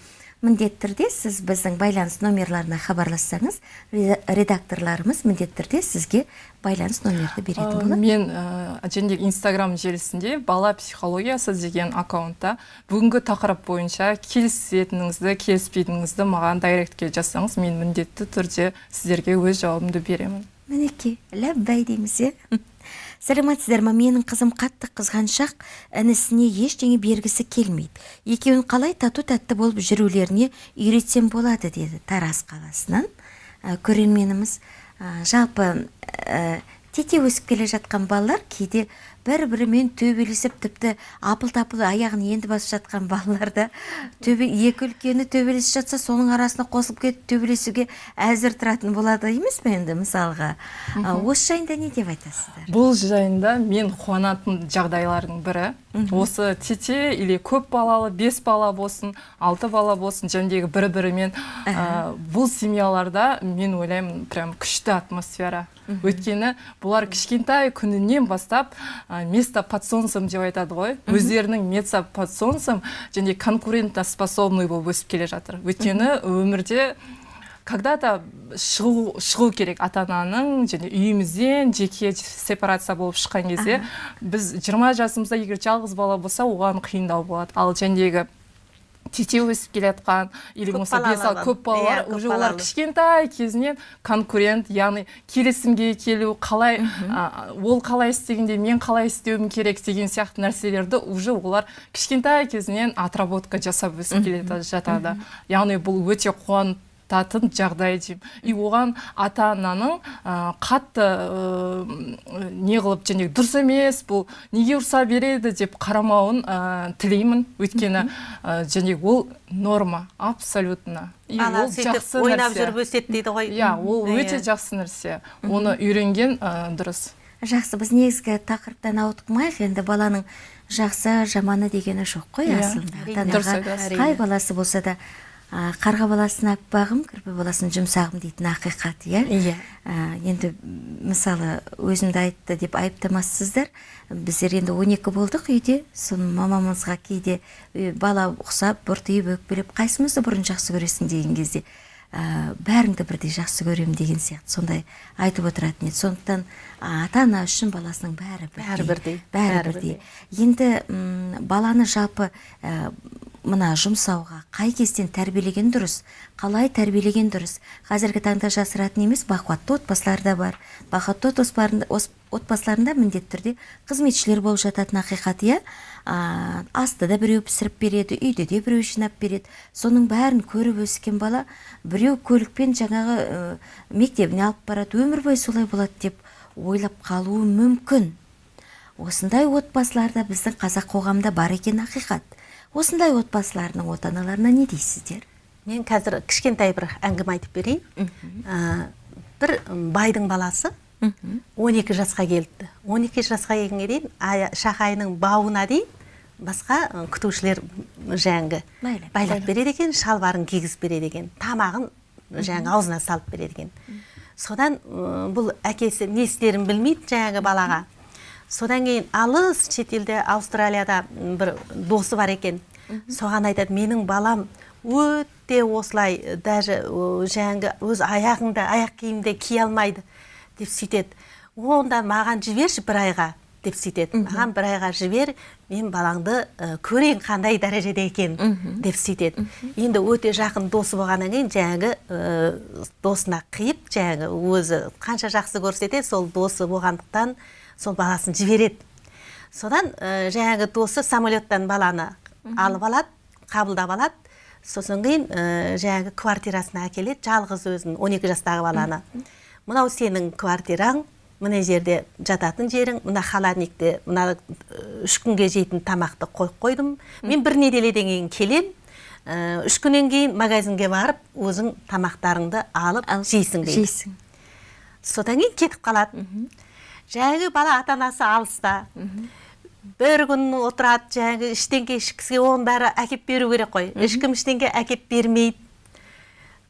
Міндетті түрде сіз біздің байланыс номерларына хабарлассаңыз ре- редакторларымыз міндетті түрде сізге байланыс нөмірді беретін Ә, болады. мен ә, және инстаграм желісінде бала психологиясы деген аккаунтта бүгінгі тақырып бойынша келісетініңізді келіспейтініңізді маған дайректке жазсаңыз мен міндетті түрде сіздерге өз жауабымды беремін. Мінекей ләббәй дейміз иә? сәлеметсіздер ма менің қызым қатты қызғаншақ інісіне ештеңе бергісі келмейді. Екеуін қалай тату тәтті болып жүрулеріне үйретсем болады деді тараз қаласынан. Ә, көрерменіміз ә, жалпы ә, тете өсіп келе жатқан балалар кейде бір бірімен төбелесіп тіпті апыл тапыл аяғын енді басып жатқан балаларда төбе екі үлкені төбелесіп жатса соның арасына қосылып кетіп төбелесуге әзір тұратын болады емес пе енді мысалға? А, осы жайында не деп айтасыздар? Бұл жайында мен қуанатын жағдайлардың бірі осы тете или көп балалы бес бала болсын алты бала болсын жәндегі бір бірімен ә, бұл семьяларда мен ойлаймын прям күшті атмосфера. Өйткені бұлар кішкентай күнінен бастап ә, место под солнцем деп айтады ғой. Өздерінің место под солнцем және конкурентоспособный болып өсіп келе жатыр. Өйткені өмірде когда-то шығу, шығу керек ата ананың және үйімізден жеке сепарация болып шыққан кезде біз 20 жасымызда егер жалғыз бала болса оған қиындау болады. Ал жәндегі тете өсіп келе жатқан или болмаса бес көп балалар Иә, уже олар кішкентай кезінен конкурент яғни келісімге келу қалай а, ол қалай істегенде мен қалай істеуім керек деген сияқты нәрселерді уже олар кішкентай кезінен отработка жасап өсіп келе жатады. Яғни бұл өте қуантатын жағдай деймін и оған ата ананың ә, қатты ә, не қылып және дұрыс емес бұл неге ұрса береді деп қарамауын ә, тілеймін. Өйткені ә, және ол норма абсолютно. И ол жақсы ойнап жүріп өседі дейді ғой. Иә ол өте Иә. жақсы нәрсе. Оны үйренген ә, дұрыс. Жақсы біз негізгі тақырыптан ауытқымайық. Енді баланың жақсы жаманы дегені жоқ қой Иә, асылында. Ата анаға қай баласы болса да қарға баласын аппағым кірпі баласын жұмсағым дейтін ақиқат иә? Иә. Енді мысалы өзімді айтты деп айыптамассыздар. Біздер енді 12 болдық үйде. Соны мамамызға кейде «Е, бала ұқсап бұртиып өкпелеп қайсымызды бұрын жақсы көресің? деген кезде ә, бәріңді бірдей жақсы көремін деген сияқты. Сондай айтып отыратын еді. Сондықтан ата ана үшін баласының бәрі бірдей. Бәрі бірдей, бәрі бәрі бірдей. енді м, баланы жалпы ә, мына жұмсауға қай кезден тәрбиелеген дұрыс қалай тәрбиелеген дұрыс. Қазіргі таңда жасыратын емес бақуатты отбасылар да бар. Бақуатты отбасыларында міндетті түрде қызметшілер болып жататын ақиқат иә? А, асты да біреу пісіріп береді үйде де біреу жинап береді. Соның бәрін көріп өскен бала біреу көлікпен жаңағы ә, мектебіне алып барады өмір бойы солай болады деп ойлап қалуы мүмкін. Осындай отбасыларда біздің қазақ қоғамында бар екен ақиқат. Осындай отбасылардың ата аналарына не дейсіздер? Мен қазір кішкентай бір әңгіме айтып берейін. Ә, бір байдың баласы 12 жасқа келді. 12 жасқа келгенге дейін шахайының бауына дейін басқа күтушілер жаңағы Байлап. береді екен шалбарын кигізіп береді екен тамағын жаңағы аузына салып береді екен. Содан бұл әкесі не істерін білмейді жаңағы балаға. Содан кейін алыс шетелде аустралияда бір досы бар екен. Соған айтады менің балам өте осылай даже жаңағы өз аяғында аяқ киімде кие алмайды деп сөйтеді. Онда маған жіберші бір айға. Деп сөйтеді. Маған бір айға жібер мен балаңды ә, көрейін қандай дәрежеде екен деп сөйтеді. Енді өте жақын досы болғаннан кейін жаңағы ә, досына қиып жаңағы өзі қанша жақсы көрсетеді сол досы болғандықтан сол баласын жібереді. Содан ә, жаңағы досы самолеттан баланы алып алады қабылдап алады. Сосын кейін ә, жаңағы квартирасына әкеледі жалғыз өзін 12 жастағы баланы. Мынау сенің квартираң мына жерде жататын жерің мына холодникте мына э, үш күнге жейтін тамақты қойып қойдым. Мен бір неделеден кейін келем ә, үш күннен кейін магазинге барып өзің тамақтарыңды алып жейсің дейді. жейсің. Содан кейін кетіп қалады. Жаңағы бала ата анасы алыста бір күн отырады жаңағы ештеңке ішкісі оның бәрі әкеп беру керек қой. Ешкім ештеңке әкеп бермейді.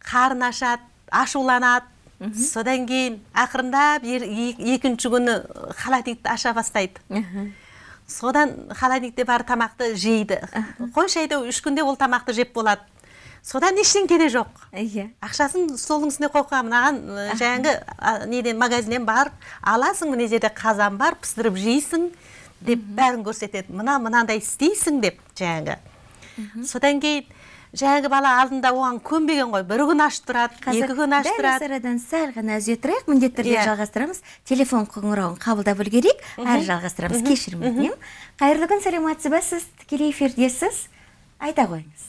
Қарын ашады ашуланады. Содан кейін ақырындап ер- екінші күні холодильникті аша бастайды. Содан холодильникте бар тамақты жейді. Қойшы әйтеуір үш күнде ол тамақты жеп болады. Содан ештеңке де жоқ. Иә ақшасын столдың үстіне қойып қойған мынаған жаңағы неден магазиннен барып аласың мына жерде қазан бар пісіріп жейсің деп бәрін көрсетеді. Мына мынандай істейсің деп жаңағы. Содан кейін жаңағы бала алдында оған көнбеген ғой. Бір күн ашып тұрады екі күн ашып дәл осы тұрады. арадан сәл ғана үзе тұрайық. Міндетті түрде Иә. жалғастырамыз. Телефон қоңырауын қабылдап үлгерейік. Әрі жалғастырамыз. Кешірім өтінемін. Қайырлы күн саламатсыз ба сіз? Тікелей эфирдесіз. Айта қойыңыз.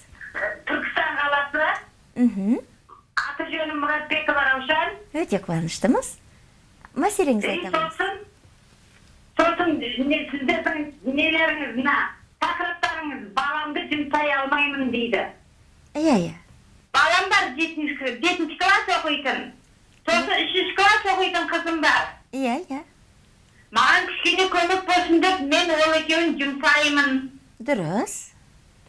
Түркістан қаласы. Мхм аты жөнім мұратбекова раушан. Өте қуаныштымыз. Мәселеңізді айта қойыңыз. сосын сосын сіздердің нелеріңіз мына тақырыптарыңыз баламды жұмсай алмаймын дейді. Иә иә балам бар жетінші жетінші класс оқитын. Сосын үшінші класс оқитын қызым бар. Иә иә маған кішкене көмек болсын деп мен ол екеуін жұмсаймын. Дұрыс.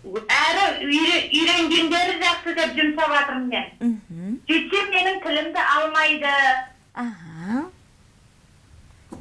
Әрі үйре- үйренгендері жақсы деп жұмсап жатырмын мен. Мхм. Сөйтсем менің тілімді алмайды. Аха.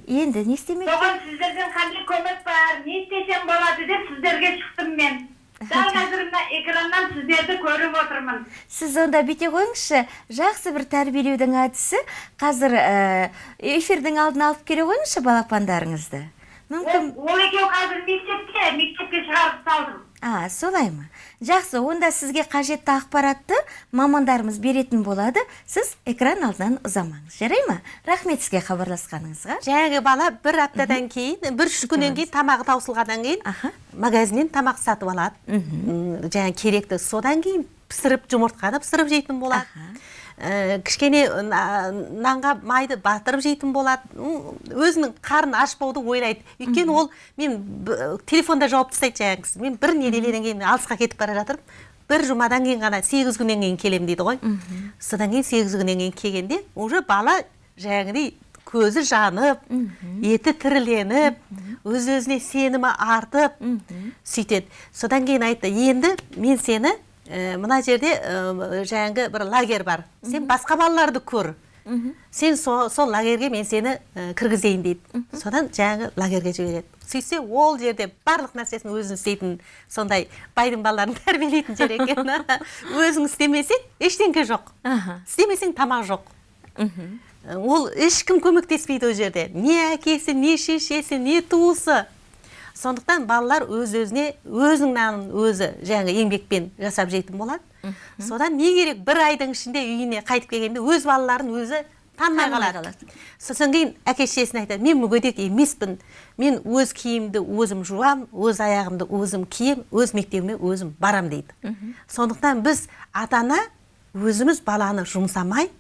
Енді не істемек? Соған сіздерден қандай көмек бар не істесем болады деп сіздерге шықтым мен. Дәл қазір мына экраннан сіздерді көріп отырмын. Сіз онда бүйте қойыңызшы. Жақсы бір тәрбиелеудің әдісі қазір ә, эфирдің алдына алып келе қойыңызшы балапандарыңызды. Мүмкін ол, екеуі қазір мектепте мектепке шығарып салдым. А солай ма? Жақсы онда сізге қажетті ақпаратты мамандарымыз беретін болады. Сіз экран алдынан ұзамаңыз. Жарай ма? Рахмет сізге хабарласқаныңызға. Жаңағы бала бір аптадан кейін бір үш күннен кейін тамағы таусылғаннан кейін Аха. магазиннен тамақ сатып алады. М, жаңағы керекті содан кейін пісіріп жұмыртқаны пісіріп жейтін болады. Кішкене на- нанға майды батырып жейтін болады өзінің қарны ашпауды ойлайды. Өйткені ол мен телефонда жауап тастайды жаңағы кісі мен бір неделеден кейін алысқа кетіп бара жатырмын. Бір жұмадан кейін ғана сегіз күннен кейін келемін дейді ғой. Содан кейін сегіз күннен кейін келгенде уже бала жаңағыдай көзі жанып еті тіріленіп өз өзіне сенімі артып сөйтеді. Содан кейін айтты енді мен сені мына жерде жаңағы бір лагерь бар. Сен басқа балаларды көр. Сен со, сол лагерьге мен сені кіргізейін дейді. Содан жаңағы лагерьге жібереді. Сөйтсе ол жерде барлық нәрсесін өзің істейтін сондай байдың балаларын тәрбиелейтін жер екен. Өзің істемесең ештеңке жоқ. Істемесең тамақ жоқ. Ол ешкім көмектеспейді ол жерде. Не әкесі не шешесі не туысы. Сондықтан балалар өз өзіне өзінің нанын өзі жаңағы еңбекпен жасап жейтін болады. Содан не керек бір айдың ішінде үйіне қайтып келгенде өз балаларын өзі танымай қалады. сосын кейін әке шешесіне айтады мен мүгедек емеспін. Мен өз киімімді өзім жуам өз аяғымды өзім кием өз мектебіме өзім барам дейді. Сондықтан біз ата ана өзіміз баланы жұмсамай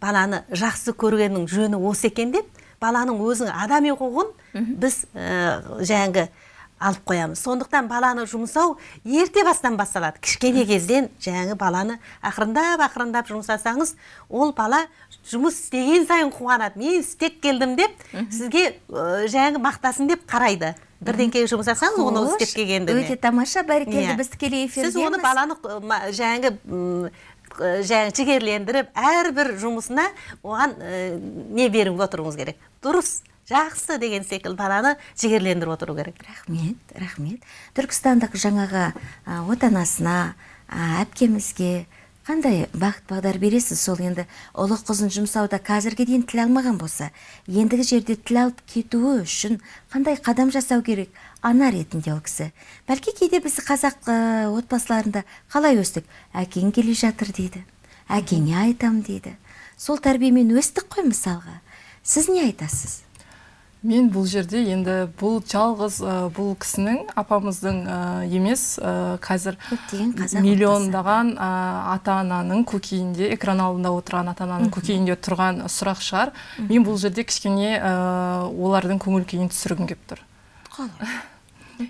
баланы жақсы көргеннің жөні осы екен деп баланың өзінің адами құқығын біз ә, жаңағы алып қоямыз. Сондықтан баланы жұмсау ерте бастан басталады. Кішкене кезден жаңағы баланы ақырындап ақырындап жұмсасаңыз ол бала жұмыс істеген сайын қуанады. Мен істеп келдім деп сізге ә, жаңағы мақтасын деп қарайды. Бірдеңке жұмсасаңыз оны істеп келгенді өте тамаша бәрекелді Иә. біз тікелей сіз оны эфирдеміз баланы жаңағы ы, жаңағы жігерлендіріп әрбір жұмысына оған ы, не беріп отыруыңыз керек. Дұрыс жақсы деген секілді баланы жігерлендіріп отыру керек. Рахмет рахмет. Түркістандық жаңағы отанасына әпкемізге қандай бағыт бағдар бересіз сол енді? Ұлы қызын жұмсауда қазірге дейін тіл алмаған болса ендігі жерде тіл алып кетуі үшін қандай қадам жасау керек? Ана ретінде ол кісі. Бәлки кейде біз қазақ ә, отбасыларында қалай өстік? Әкең келе жатыр дейді. Әкеңе айтам дейді. Сол тәрбиемен өстік қой мысалға. Сіз не айтасыз? Мен бұл жерде енді бұл жалғыз ә, бұл кісінің апамыздың ә, емес ә, қазір миллиондаған ә, ата ананың көкейінде экран алдында отырған ата ананың көкейінде тұрған сұрақ шығар. Мен бұл жерде кішкене ә, олардың көңіл күйін түсіргім келіп тұр. Қалай?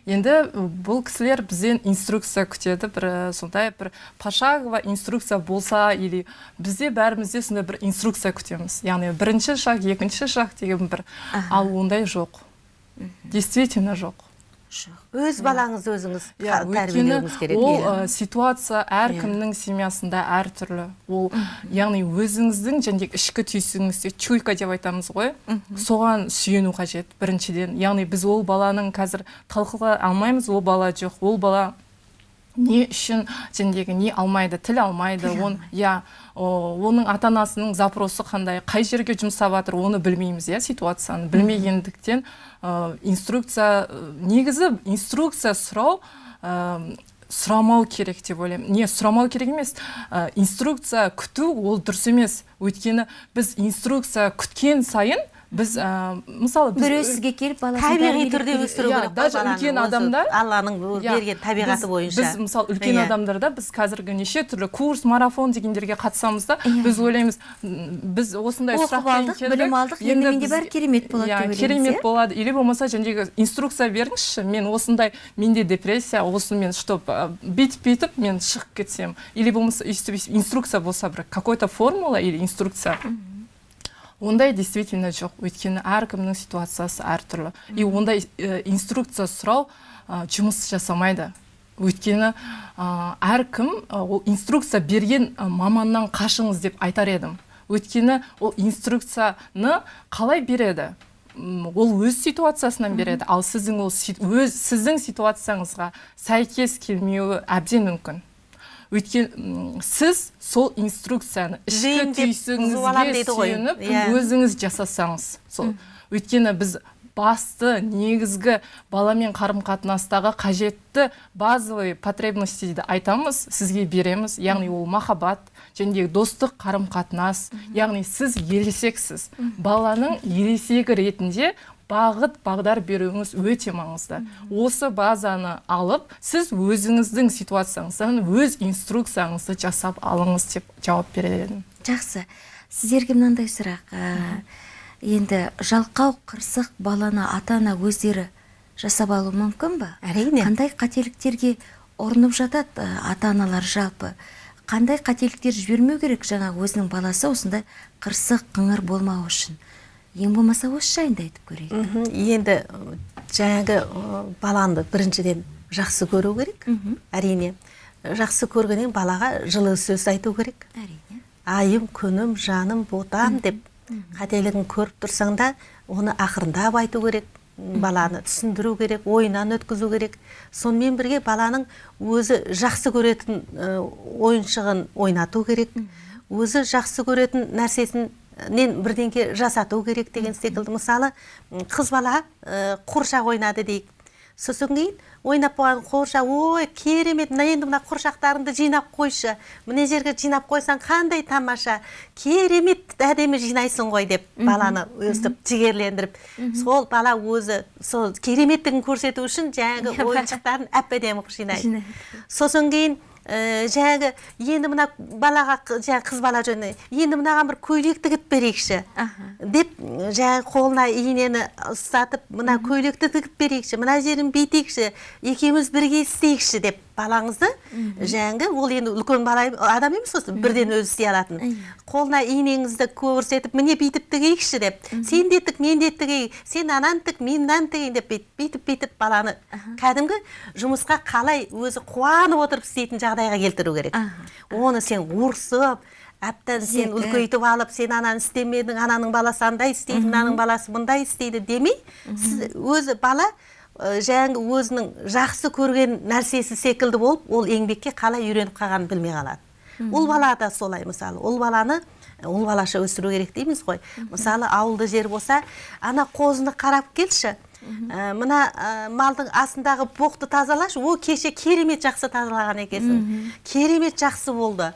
Енді бұл кісілер бізден инструкция күтеді бір сондай бір пошагово инструкция болса или бізде бәрімізде сондай бір инструкция күтеміз. Яғни бірінші шаг екінші шаг деген бір ал ондай жоқ. Действительно жоқ. Өз балаңызды өзіңіз тәрбиелеуіңіз керек ол ә, ситуация әркімнің семьясында әртүрлі ол яғни өзіңіздің және ішкі түйсігіңізде чуйка деп айтамыз ғой соған сүйену қажет біріншіден яғни біз ол баланың қазір талқыға алмаймыз ол бала жоқ ол бала не үшін жәндегі не алмайды тіл алмайды он иә оның ата анасының запросы қандай қай жерге жұмсап жатыр оны білмейміз иә ситуацияны білмегендіктен инструкция ә, негізі инструкция сұрау ә, сұрамау керек деп ойлаймын. Не сұрамау керек емес. Ә, инструкция күту ол дұрыс емес. Өйткені біз инструкция күткен сайын біз ә, мысалы біз біреу сізге келіп баласын табиғи түрде өсіру Иә, керек даже үлкен адамдар- алланың Иә, берген табиғаты бойынша. біз мысалы үлкен Иә. адамдарда біз қазіргі неше түрлі курс марафон дегендерге қатысамыз да біз ойлаймыз біз осындай Оқып алдық, білім алдық, енді менде бәрі керемет болады деп ойлаймыз, керемет болады. Или болмаса жаңағы инструкция беріңізші мен осындай менде депрессия осы мен чтоб бүйтіп бүйтіп мен шығып кетсем. Или болмаса өйстіп инструкция болса бір какой то формула или инструкция. Ондай действительно жоқ. Өйткені әркімнің ситуациясы әртүрлі и ондай ә, инструкция сұрау ә, жұмыс жасамайды. Өйткені ә, әркім ә, ол инструкция берген ә, маманнан қашыңыз деп айтар едім. Өйткені ол инструкцияны қалай береді? Ол өз ситуациясынан береді. Ал сіздің ол өз сіздің ситуацияңызға сәйкес келмеуі әбден мүмкін. Өйткені сіз сол инструкцияны ішкі түйсігіңізге сүйеніп Иә. өзіңіз жасасаңыз сол. Өйткені біз басты негізгі баламен қарым қатынастағы қажетті базовый потребности дейді айтамыз сізге береміз. Яғни ол махаббат және достық қарым қатынас яғни сіз ересексіз. Баланың ересегі ретінде бағыт бағдар беруіңіз өте маңызды. Осы базаны алып сіз өзіңіздің ситуацияңыздан өз инструкцияңызды жасап алыңыз деп жауап берер едім жақсы. Сіздерге мынандай сұрақ ә, енді жалқау қырсық баланы ата ана өздері жасап алуы мүмкін ба? Әрине. қандай қателіктерге ұрынып жатады ә, ата аналар жалпы? Қандай қателіктер жібермеу керек жаңа өзінің баласы осындай қырсық қыңыр болмау үшін? Ең болмаса осы жайында айтып көрейік. Енді жаңағы баланы біріншіден жақсы көру керек. Әрине жақсы көргеннен балаға жылы сөз айту керек. Әрине. Айым күнім жаным ботам деп қателігін көріп тұрсаң да оны ақырындап айту керек. Баланы түсіндіру керек ойынан өткізу керек. Сонымен бірге баланың өзі жақсы көретін ойыншығын ойнату керек. Өзі жақсы көретін нәрсесін нен бірдеңке жасату керек деген секілді. Мысалы қыз бала қуыршақ ойнады дейік. Сосын кейін ойнап болған қуыршақ ой керемет мына енді мына қуыршақтарыңды жинап қойшы. Мына жерге жинап қойсаң қандай тамаша. Керемет әдемі жинайсың ғой деп баланы өстіп жігерлендіріп. Сол бала өзі сол кереметтігін көрсету үшін жаңағы ойыншықтарын әп әдемі қылып Жинайды. сосын кейін ә, жаңағы енді мына балаға жаңағы қыз бала жөніне енді мынаған бір көйлек тігіп берейікші. Деп жаңағы қолына инені ұстатып мына көйлекті тігіп берейікші мына жерін бүйтейікші екеуміз бірге істейікші деп. Балаңызды жаңағы ол енді үлкен бала адам емес осы бірден өзі істей алатын. Қолына инеңізді көрсетіп міне бүйтіп тігейікші деп. Сен де тік мен де тігейік сен ананы тік мен мынаны тігейін деп бүйтіп бүйтіп баланы кәдімгі жұмысқа қалай өзі қуанып отырып істейтін жағдайға келтіру керек. Оны сен ұрсып әбден сен үлкейтіп алып сен ананы істемедің ананың баласы андай істейді мынаның баласы мындай істейді демей сіз өзі бала жаңағы өзінің жақсы көрген нәрсесі секілді болып ол еңбекке қалай үйреніп қалғанын білмей қалады. Ұл бала да солай мысалы. Ұл баланы ұл балаша өсіру керек дейміз ғой. Мысалы ауылды жер болса ана қозыны қарап келші Ә, мына ә, малдың астындағы боқты тазалашы о кеше керемет жақсы тазалаған екенсің. Керемет жақсы болды.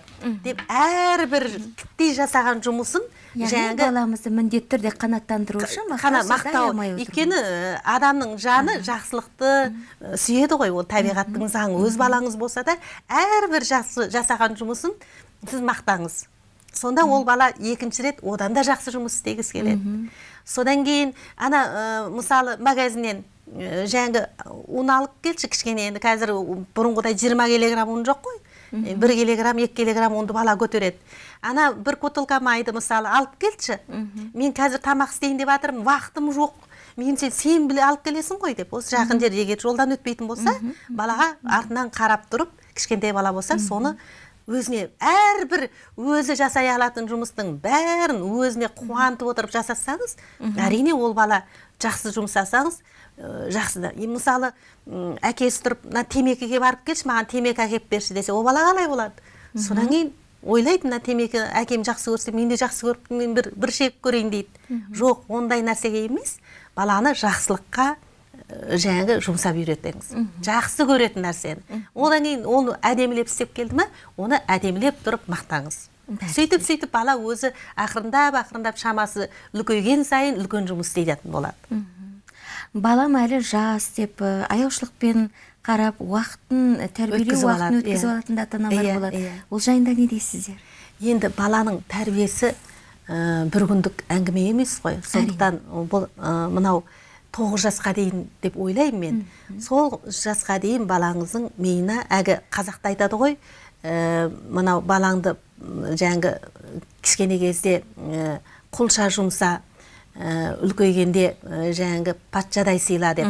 Деп әрбір тіктей жасаған жұмысын яғни баламызды міндетті түрде қанаттандыру үшін мақтау. өйткені ә, адамның жаны жақсылықты сүйеді ғой. Ол табиғаттың заңы. Өз балаңыз болса да әрбір жақсы жасаған жұмысын сіз мақтаңыз. Сонда ол бала екінші рет одан да жақсы жұмыс істегісі келеді. Содан кейін ана ә, мысалы магазиннен ә, жаңағы ұн алып келші кішкене. Енді қазір бұрынғыдай 20 килограмм ұн жоқ қой. Бір килограмм екі килограмм ұнды бала көтереді. Ана бір бутылка майды мысалы алып келші. Мен қазір тамақ істейін деп жатырмын уақытым жоқ. Меніңше сен біле алып келесің ғой деп. Осы жақын жер егер жолдан өтпейтін болса балаға артынан қарап тұрып кішкентай бала болса соны өзіне әрбір өзі жасай алатын жұмыстың бәрін өзіне қуантып отырып жасасаңыз әрине ол бала жақсы жұмсасаңыз ә, жақсы да. Мысалы әкесі тұрып мына темекіге барып келші маған темекі әкеліп берші десе ол бала қалай болады? Содан кейін ойлайды мына темекі әкем жақсы көрсе мен де жақсы көріп мен бір, бір шегіп көрейін дейді. Жоқ ондай нәрсеге емес баланы жақсылыққа жаңағы жұмсап үйретіңіз. Жақсы көретін нәрсені. Одан кейін оны әдемілеп істеп келді ма оны әдемілеп тұрып мақтаңыз. Сөйтіп сөйтіп бала өзі ақырындап ақырындап шамасы үлкейген сайын үлкен жұмыс істейтін болады. Балам әлі жас деп аяушылықпен қарап уақытын тәрбиелеу уақытын өткізіп иә. алатын ата аналар Иә, болады. иә. ол жайында не дейсіздер? Енді баланың тәрбиесі ә, бір күндік әңгіме емес қой. Сондықтан бұл ә, мынау тоғыз жасқа дейін деп ойлаймын мен. Сол жасқа дейін балаңыздың миына әлгі қазақта айтады ғой ә, мынау балаңды жаңағы кішкене кезде ә, құлша жұмса ә, үлкейгенде ә, жаңағы патшадай сыйла деп.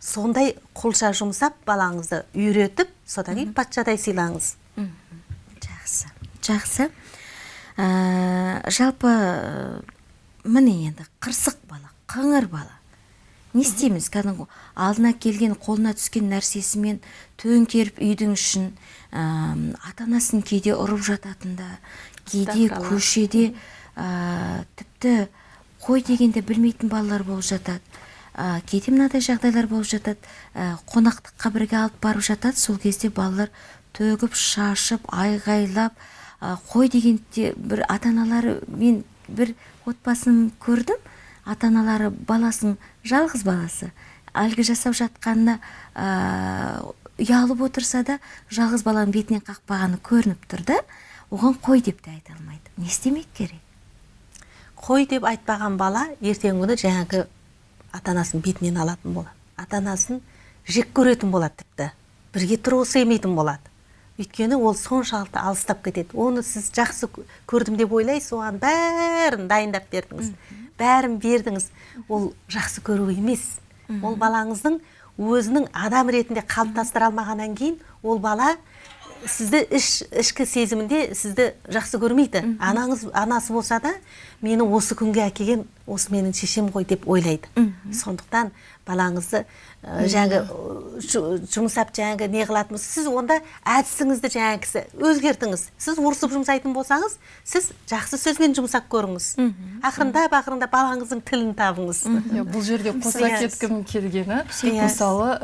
Сондай құлша жұмсап балаңызды үйретіп содан кейін патшадай сыйлаңыз. Жақсы. Жақсы. Ә, жалпы міне енді қырсық бала қыңыр бала. Не істейміз кәдімгі алдына келген қолына түскен нәрсесімен төңкеріп үйдің ішін ә, ата анасын кейде ұрып жататын да кейде көшеде ә, тіпті қой дегенде білмейтін балалар болып жатады ә, кейде мынадай жағдайлар болып жатады ә, қонақтыққа бірге алып барып жатады сол кезде балалар төгіп шашып айғайлап ә, қой дегенде бір ата аналары мен бір отбасын көрдім ата аналары баласының жалғыз баласы әлгі жасап жатқанына ә, ұялып отырса да жалғыз баланың бетінен қақпағаны көрініп тұр да оған қой деп те айта алмайды. Не істемек керек? Қой деп айтпаған бала ертеңгі күні жаңағы ата анасын бетінен алатын болады. Ата анасын жек көретін болады тіпті. Бірге тұрғысы келмейтін болады. Өйткені ол соншалықты алыстап кетеді. Оны сіз жақсы кө- көрдім деп ойлайсыз оған бәрін дайындап бердіңіз. Бәрін бердіңіз. Ол жақсы көру емес. Ол балаңыздың өзінің адам ретінде қалыптастыра алмағаннан кейін ол бала сізді іш, ішкі сезімінде сізді жақсы көрмейді. Анаңыз анасы болса да мені осы күнге әкелген осы менің шешем ғой деп ойлайды. Сондықтан балаңызды жаңағы жұмсап жаңағы не қылатын болса, сіз онда әдісіңізді жаңағы кісі өзгертіңіз. Сіз ұрысып жұмсайтын болсаңыз сіз жақсы сөзбен жұмсап көріңіз. Ақырындап ақырындап балаңыздың тілін табыңыз. Иә, бұл жерде қоса кеткім келгені мысалы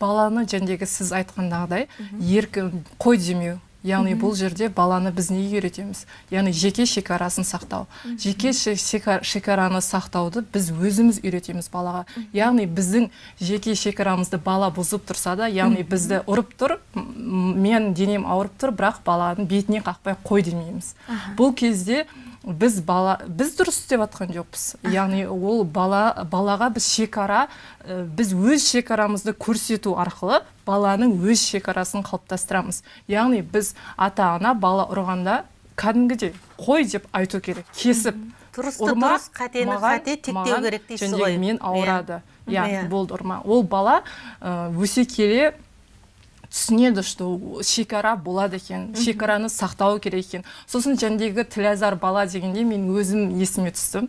баланы жәндегі сіз айтқандағыдай еркін қой демеу. Яғни бұл жерде баланы біз неге үйретеміз? Яғни жеке шекарасын сақтау. Жеке ше- шека- шекараны сақтауды біз өзіміз үйретеміз балаға. Яғни біздің жеке шекарамызды бала бұзып тұрса да яғни бізді ұрып тұр мен денем ауырып тұр бірақ баланың бетіне қақпай қой демейміз. Бұл кезде біз бала біз дұрыс істеп жатқан жоқпыз. Яғни ол бала балаға біз шекара ә, біз өз шекарамызды көрсету арқылы баланың өз шекарасын қалыптастырамыз. Яғни біз ата ана бала ұрғанда кәдімгідей қой деп айту керек кесіп. Дұрысты дұрыс, қатені қате, тектеу керек дейсіз ғой. мен ауырады. Иә. иә. болды ұрма. Ол бала өсе келе түсінеді что шекара болады екен шекараны сақтау керек екен. Сосын жәндегі тілазар бала дегенде мен өзім есіме түсті.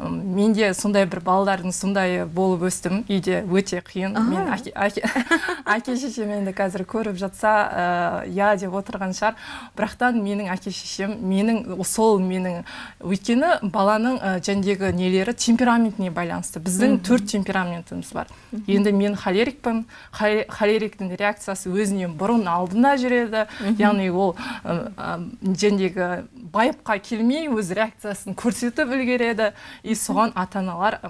М, мен де сондай бір балалардың сондай болып өстім. Үйде өте қиын. Мен әке, әке, әке шешем енді қазір көріп жатса ә, я деп отырған шығар. Бірақтан менің әке шешем менің сол менің өйткені баланың ә, жәндегі нелері темпераментіне байланысты. Біздің төрт темпераментіміз бар. Енді мен холерикпін. Хо- холериктің реакциясы өзінен бұрын алдында жүреді. Яғни ол жәндегі байыпқа келмей өз реакциясын көрсетіп үлгереді. И соған ата аналар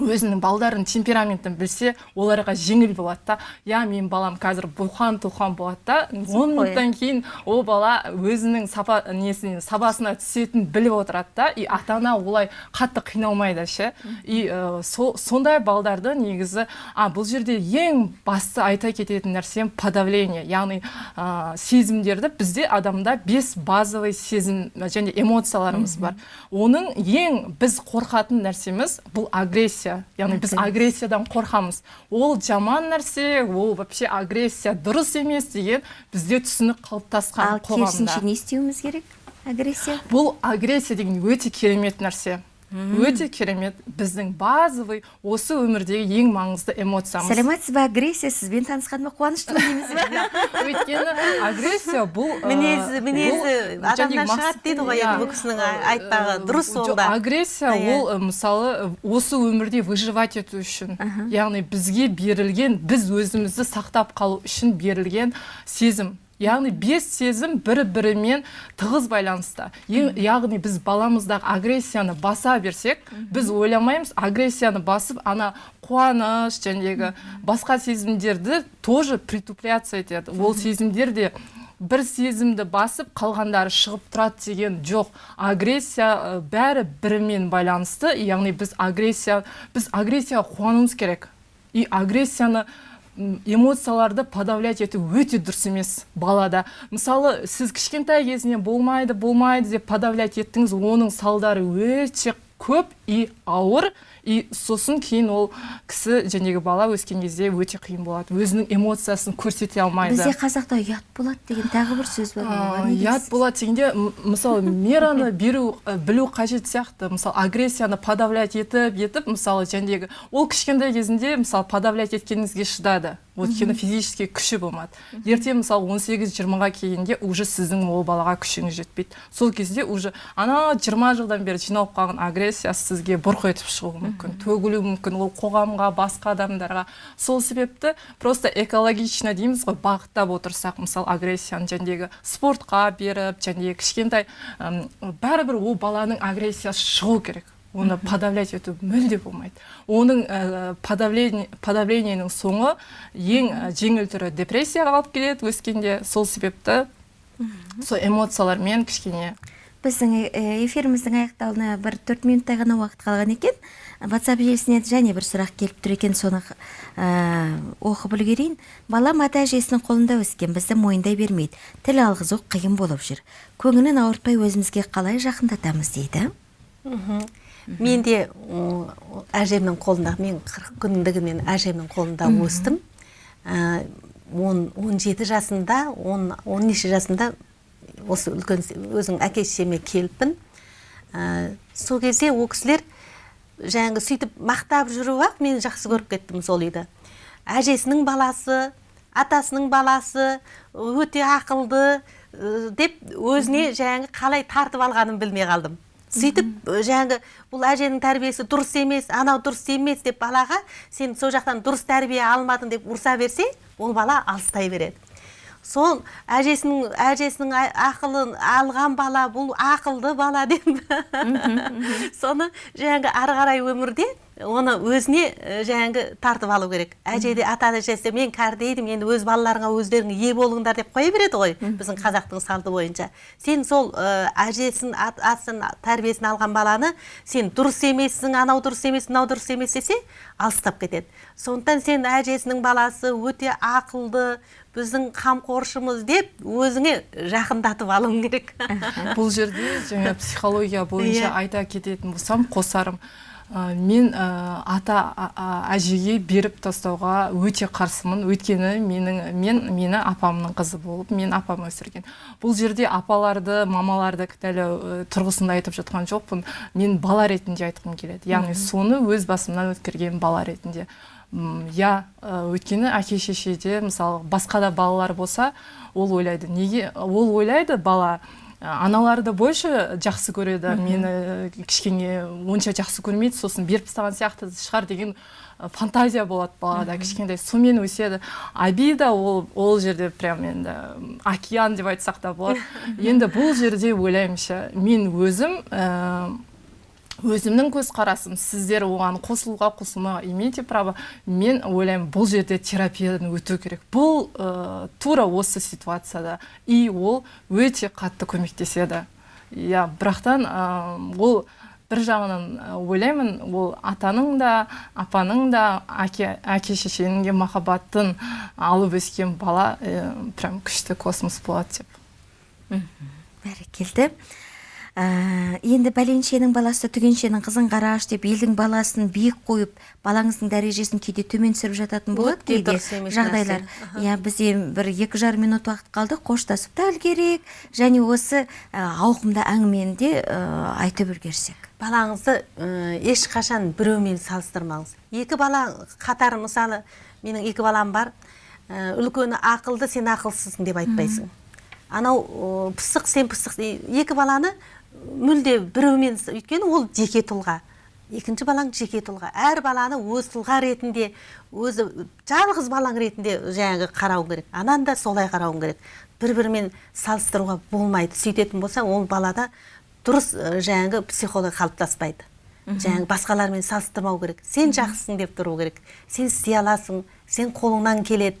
өзінің балдарының темпераментін білсе оларға жеңіл болады да. Иә менің балам қазір бұлқан тұлқан болады да. Он минуттан кейін ол бала өзінің сапа несіне сабасына түсетінін біліп отырады да. И ата ана олай қатты қиналмайды ше. И ә, со- сондай балдарды негізі а бұл жерде ең басты айта кететін нәрсем подавление яғни ә, сезімдерді бізде адамда бес базовый сезім және эмоцияларымыз бар. Оның ең біз қорқатын нәрсеміз бұл агрессия. Яғни біз агрессиядан қорқамыз. Ол жаман нәрсе ол вообще агрессия дұрыс емес деген бізде түсінік қалыптасқан ал керісінше не істеуіміз керек? Агрессия? Бұл агрессия деген өте керемет нәрсе. Өте керемет біздің базовый осы өмірдегі ең маңызды эмоциямыз. Сәлеметсіз бе агрессия сізбен танысқаныма қуаныштымын дейміз бе? Өйткені агрессия бұл мінезі мінезі адамнан шығады дейді ғой иә. енді бұл кісінің айтпағы дұрыс ол да. агрессия ол мысалы осы өмірде выживать ету үшін яғни бізге берілген біз өзімізді сақтап қалу үшін берілген сезім. Яғни бес сезім бір бірімен тығыз байланысты Ең- яғни біз баламыздағы агрессияны баса берсек біз ойламаймыз агрессияны басып ана қуаныш жәндегі басқа сезімдерді тоже притупляция етеді. Ол сезімдер де бір сезімді басып қалғандары шығып тұрады деген жоқ. Агрессия бәрі бірімен байланысты. Яғни біз агрессия біз агрессияға қуануымыз керек. И агрессияны эмоцияларды подавлять ету өте дұрыс емес балада. Мысалы сіз кішкентай кезінен болмайды болмайды деп подавлять еттіңіз оның салдары өте көп и ауыр. И сосын кейін ол кісі жәнегі бала өскен кезде өте қиын болады. Өзінің эмоциясын көрсете алмайды. Бізде қазақта ұят болады деген тағы бір сөз бар. Ұят болады дегенде мысалы мераны беру білу қажет сияқты. Мысалы агрессияны подавлять етіп етіп мысалы жәндегі ол кішкентай кезінде мысалы подавлять еткеніңізге шыдады. Өйткені физически күші болмады. Ертең мысалы 18-20-ға келгенде уже сіздің ол балаға күшіңіз жетпейді. Сол кезде уже ана 20 жылдан бері жиналып қалған агрессия сізге бұрқ етіп шығуы мүмкін төгілуі мүмкін ол қоғамға басқа адамдарға. Сол себепті просто экологично дейміз ғой бағыттап отырсақ мысалы агрессияны жәндегі спортқа беріп жәндегі кішкентай бәрібір ол баланың агрессиясы шығу керек. Оны подавлять ету мүлде болмайды. Оның ә, подавление подавлениенің соңы ең ә, жеңіл түрі депрессияға алып келеді өскенде. Сол себепті сол эмоциялармен кішкене біздің э, эфиріміздің аяқталуына бір төрт минуттай ғана уақыт қалған екен. Ватсап желісіне және бір сұрақ келіп тұр екен соны ә, оқып үлгерейін. Балам ата әжесінің қолында өскен бізді мойындай бермейді. Тіл алғызу қиын болып жүр. Көңілін ауыртпай өзімізге қалай жақындатамыз дейді? Мен де әжемнің қолында мен қырық күндігі мен әжемнің қолында өстім. Ә, он он жеті жасында он он неше жасында осы үлкен өзің әке шешеме келіппін. Ә, сол кезде ол кісілер жаңағы сөйтіп мақтап жүріп ақ мен жақсы көріп кеттім сол үйді. Әжесінің баласы атасының баласы өте ақылды ә, деп өзіне жаңағы қалай тартып алғанын білмей қалдым. Сөйтіп жаңағы бұл әженің тәрбиесі дұрыс емес анау дұрыс емес деп балаға сен сол жақтан дұрыс тәрбие алмадың деп ұрса берсе ол бала алыстай береді. Сол әжесінің әжесінің ақылын алған бала бұл ақылды бала деп. Соны жаңағы ары қарай өмірде оны өзіне жаңағы тартып алу керек. Әже де ата әжесі мен кәрідейдім енді өз балаларыңа өздерің ие болыңдар деп қоя береді ғой біздің қазақтың салты бойынша. Сен сол ә, әжесін ат- атасын тәрбиесін алған баланы сен дұрыс емессің анау дұрыс емес мынау дұрыс емес десе алыстап кетеді. Сондықтан сен әжесінің баласы өте ақылды біздің қамқоршымыз деп өзіңе жақындатып алуың керек. Бұл жерде жаңа психология бойынша Иә. айта кететін болсам қосарым Ә, мен ә, ата әжеге беріп тастауға өте қарсымын. Өйткені менің мен мені апамның қызы болып мен апам өсірген. Бұл жерде апаларды мамаларды кінәлау ә, тұрғысында айтып жатқан жоқпын. Мен бала ретінде айтқым келеді. Яғни соны өз басымнан өткерген бала ретінде. Иә өйткені әке шешеде мысалы басқа да балалар болса ол ойлайды. Неге? Ол ойлайды бала ә, аналарды больше жақсы көреді. Мені кішкене онша жақсы көрмейді сосын беріп тастаған сияқты шығар деген фантазия болады балада кішкентай. Сонымен өседі. Обида ол ол жерде прям енді океан деп айтсақ та болады. Енді бұл жерде ойлаймын мен өзім ә, өзімнің көзқарасым сіздер оған қосылуға қосылмауға имеете право. Мен ойлаймын бұл жерде терапиядан өту керек. Бұл ә, тура осы ситуацияда. И ол өте қатты көмектеседі. Иә бірақтан ә, ол бір жағынан ойлаймын ол атаның да апаның да әке, әке шешенің де махаббатын алып өскен бала ә, прям күшті космос болады деп. Бәрекелді. Ә, енді бәленшенің баласы түгеншенің қызын қараш деп елдің баласын биік қойып балаңыздың дәрежесін кейде төмен түсіріп жататын болады кейде жағдайлар. иә бізде бір екі жарым минут уақыт қалды қоштасып та үлгерейік. Және осы ә, ауқымды әңгімені де ә, айтып үлгерсек. Балаңызды ә, ешқашан біреумен салыстырмаңыз. Екі бала қатар мысалы менің екі балам бар. Ә, үлкені ақылды сен ақылсызсың деп айтпайсың. Анау пысық сен пысық. Екі баланы мүлде біреумен өйткені ол жеке тұлға. Екінші балаң жеке тұлға. Әр баланы өз тұлға ретінде өзі жалғыз балаң ретінде жаңағы қарау керек. Ананы да солай қарауың керек. Бір бірімен салыстыруға болмайды. Сөйтетін болса ол балада дұрыс жаңағы психология қалыптаспайды. Жаңағы басқалармен салыстырмау керек. Сен жақсысың деп тұру керек. Сен істей аласың сен қолыңнан келеді.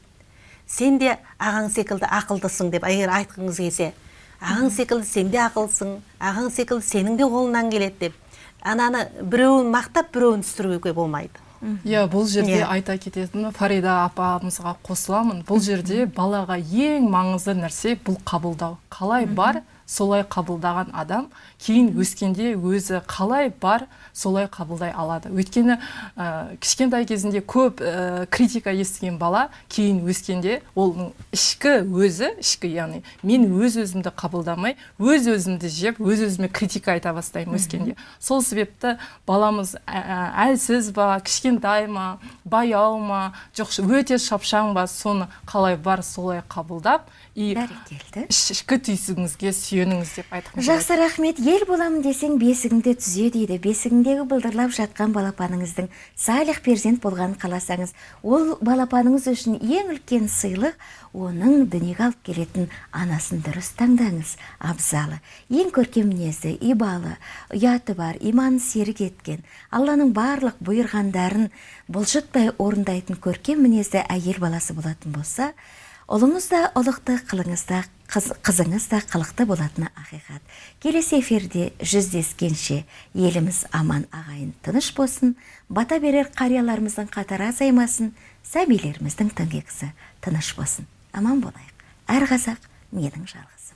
Сен де ағаң секілді ақылдысың деп егер айтқыңыз келсе ағаң секілді сен де ақылсың ағаң секілді сенің де қолыңнан келеді деп. Ананы біреуін мақтап біреуін түсіруге болмайды. Иә бұл жерде Иә. айта кететіні фарида апамызға қосыламын. Бұл жерде балаға ең маңызды нәрсе бұл қабылдау. Қалай бар? Солай қабылдаған адам кейін өскенде өзі қалай бар солай қабылдай алады. Өйткені ә, кішкентай кезінде көп ә, критика естіген бала кейін өскенде оның ішкі өзі ішкі яғни мен өз өзімді қабылдамай өз өзімді жеп өз өзіме критика айта бастаймын өскенде. Сол себепті баламыз әлсіз ба кішкентай ма баяу ма жоқ өте шапшаң ба соны қалай бар солай қабылдап и бәрекелді ішкі түйсігіңізге сүйеніңіз деп айтқым келеді. Жақсы рахмет. Ел боламын десең бесігіңді түзе дейді. Бесігіңдегі былдырлап жатқан балапаныңыздың салих перзент болғанын қаласаңыз ол балапаныңыз үшін ең үлкен сыйлық оның дүниеге алып келетін анасын дұрыс таңдаңыз. Абзалы. Ең көркем мінезді ибалы ұяты бар иманы серік еткен алланың барлық бұйырғандарын бұлжытпай орындайтын көркем мінезді әйел баласы болатын болса ұлыңыз да ұлықты қылыңыз да қыз, қызыңыз да қылықты болатыны ақиқат. Келесі эфирде жүздескенше еліміз аман ағайын тыныш болсын бата берер қарияларымыздың қатары азаймасын сәбилеріміздің тыңғиқысы тыныш болсын. Аман болайық. Әр қазақ менің жалғызым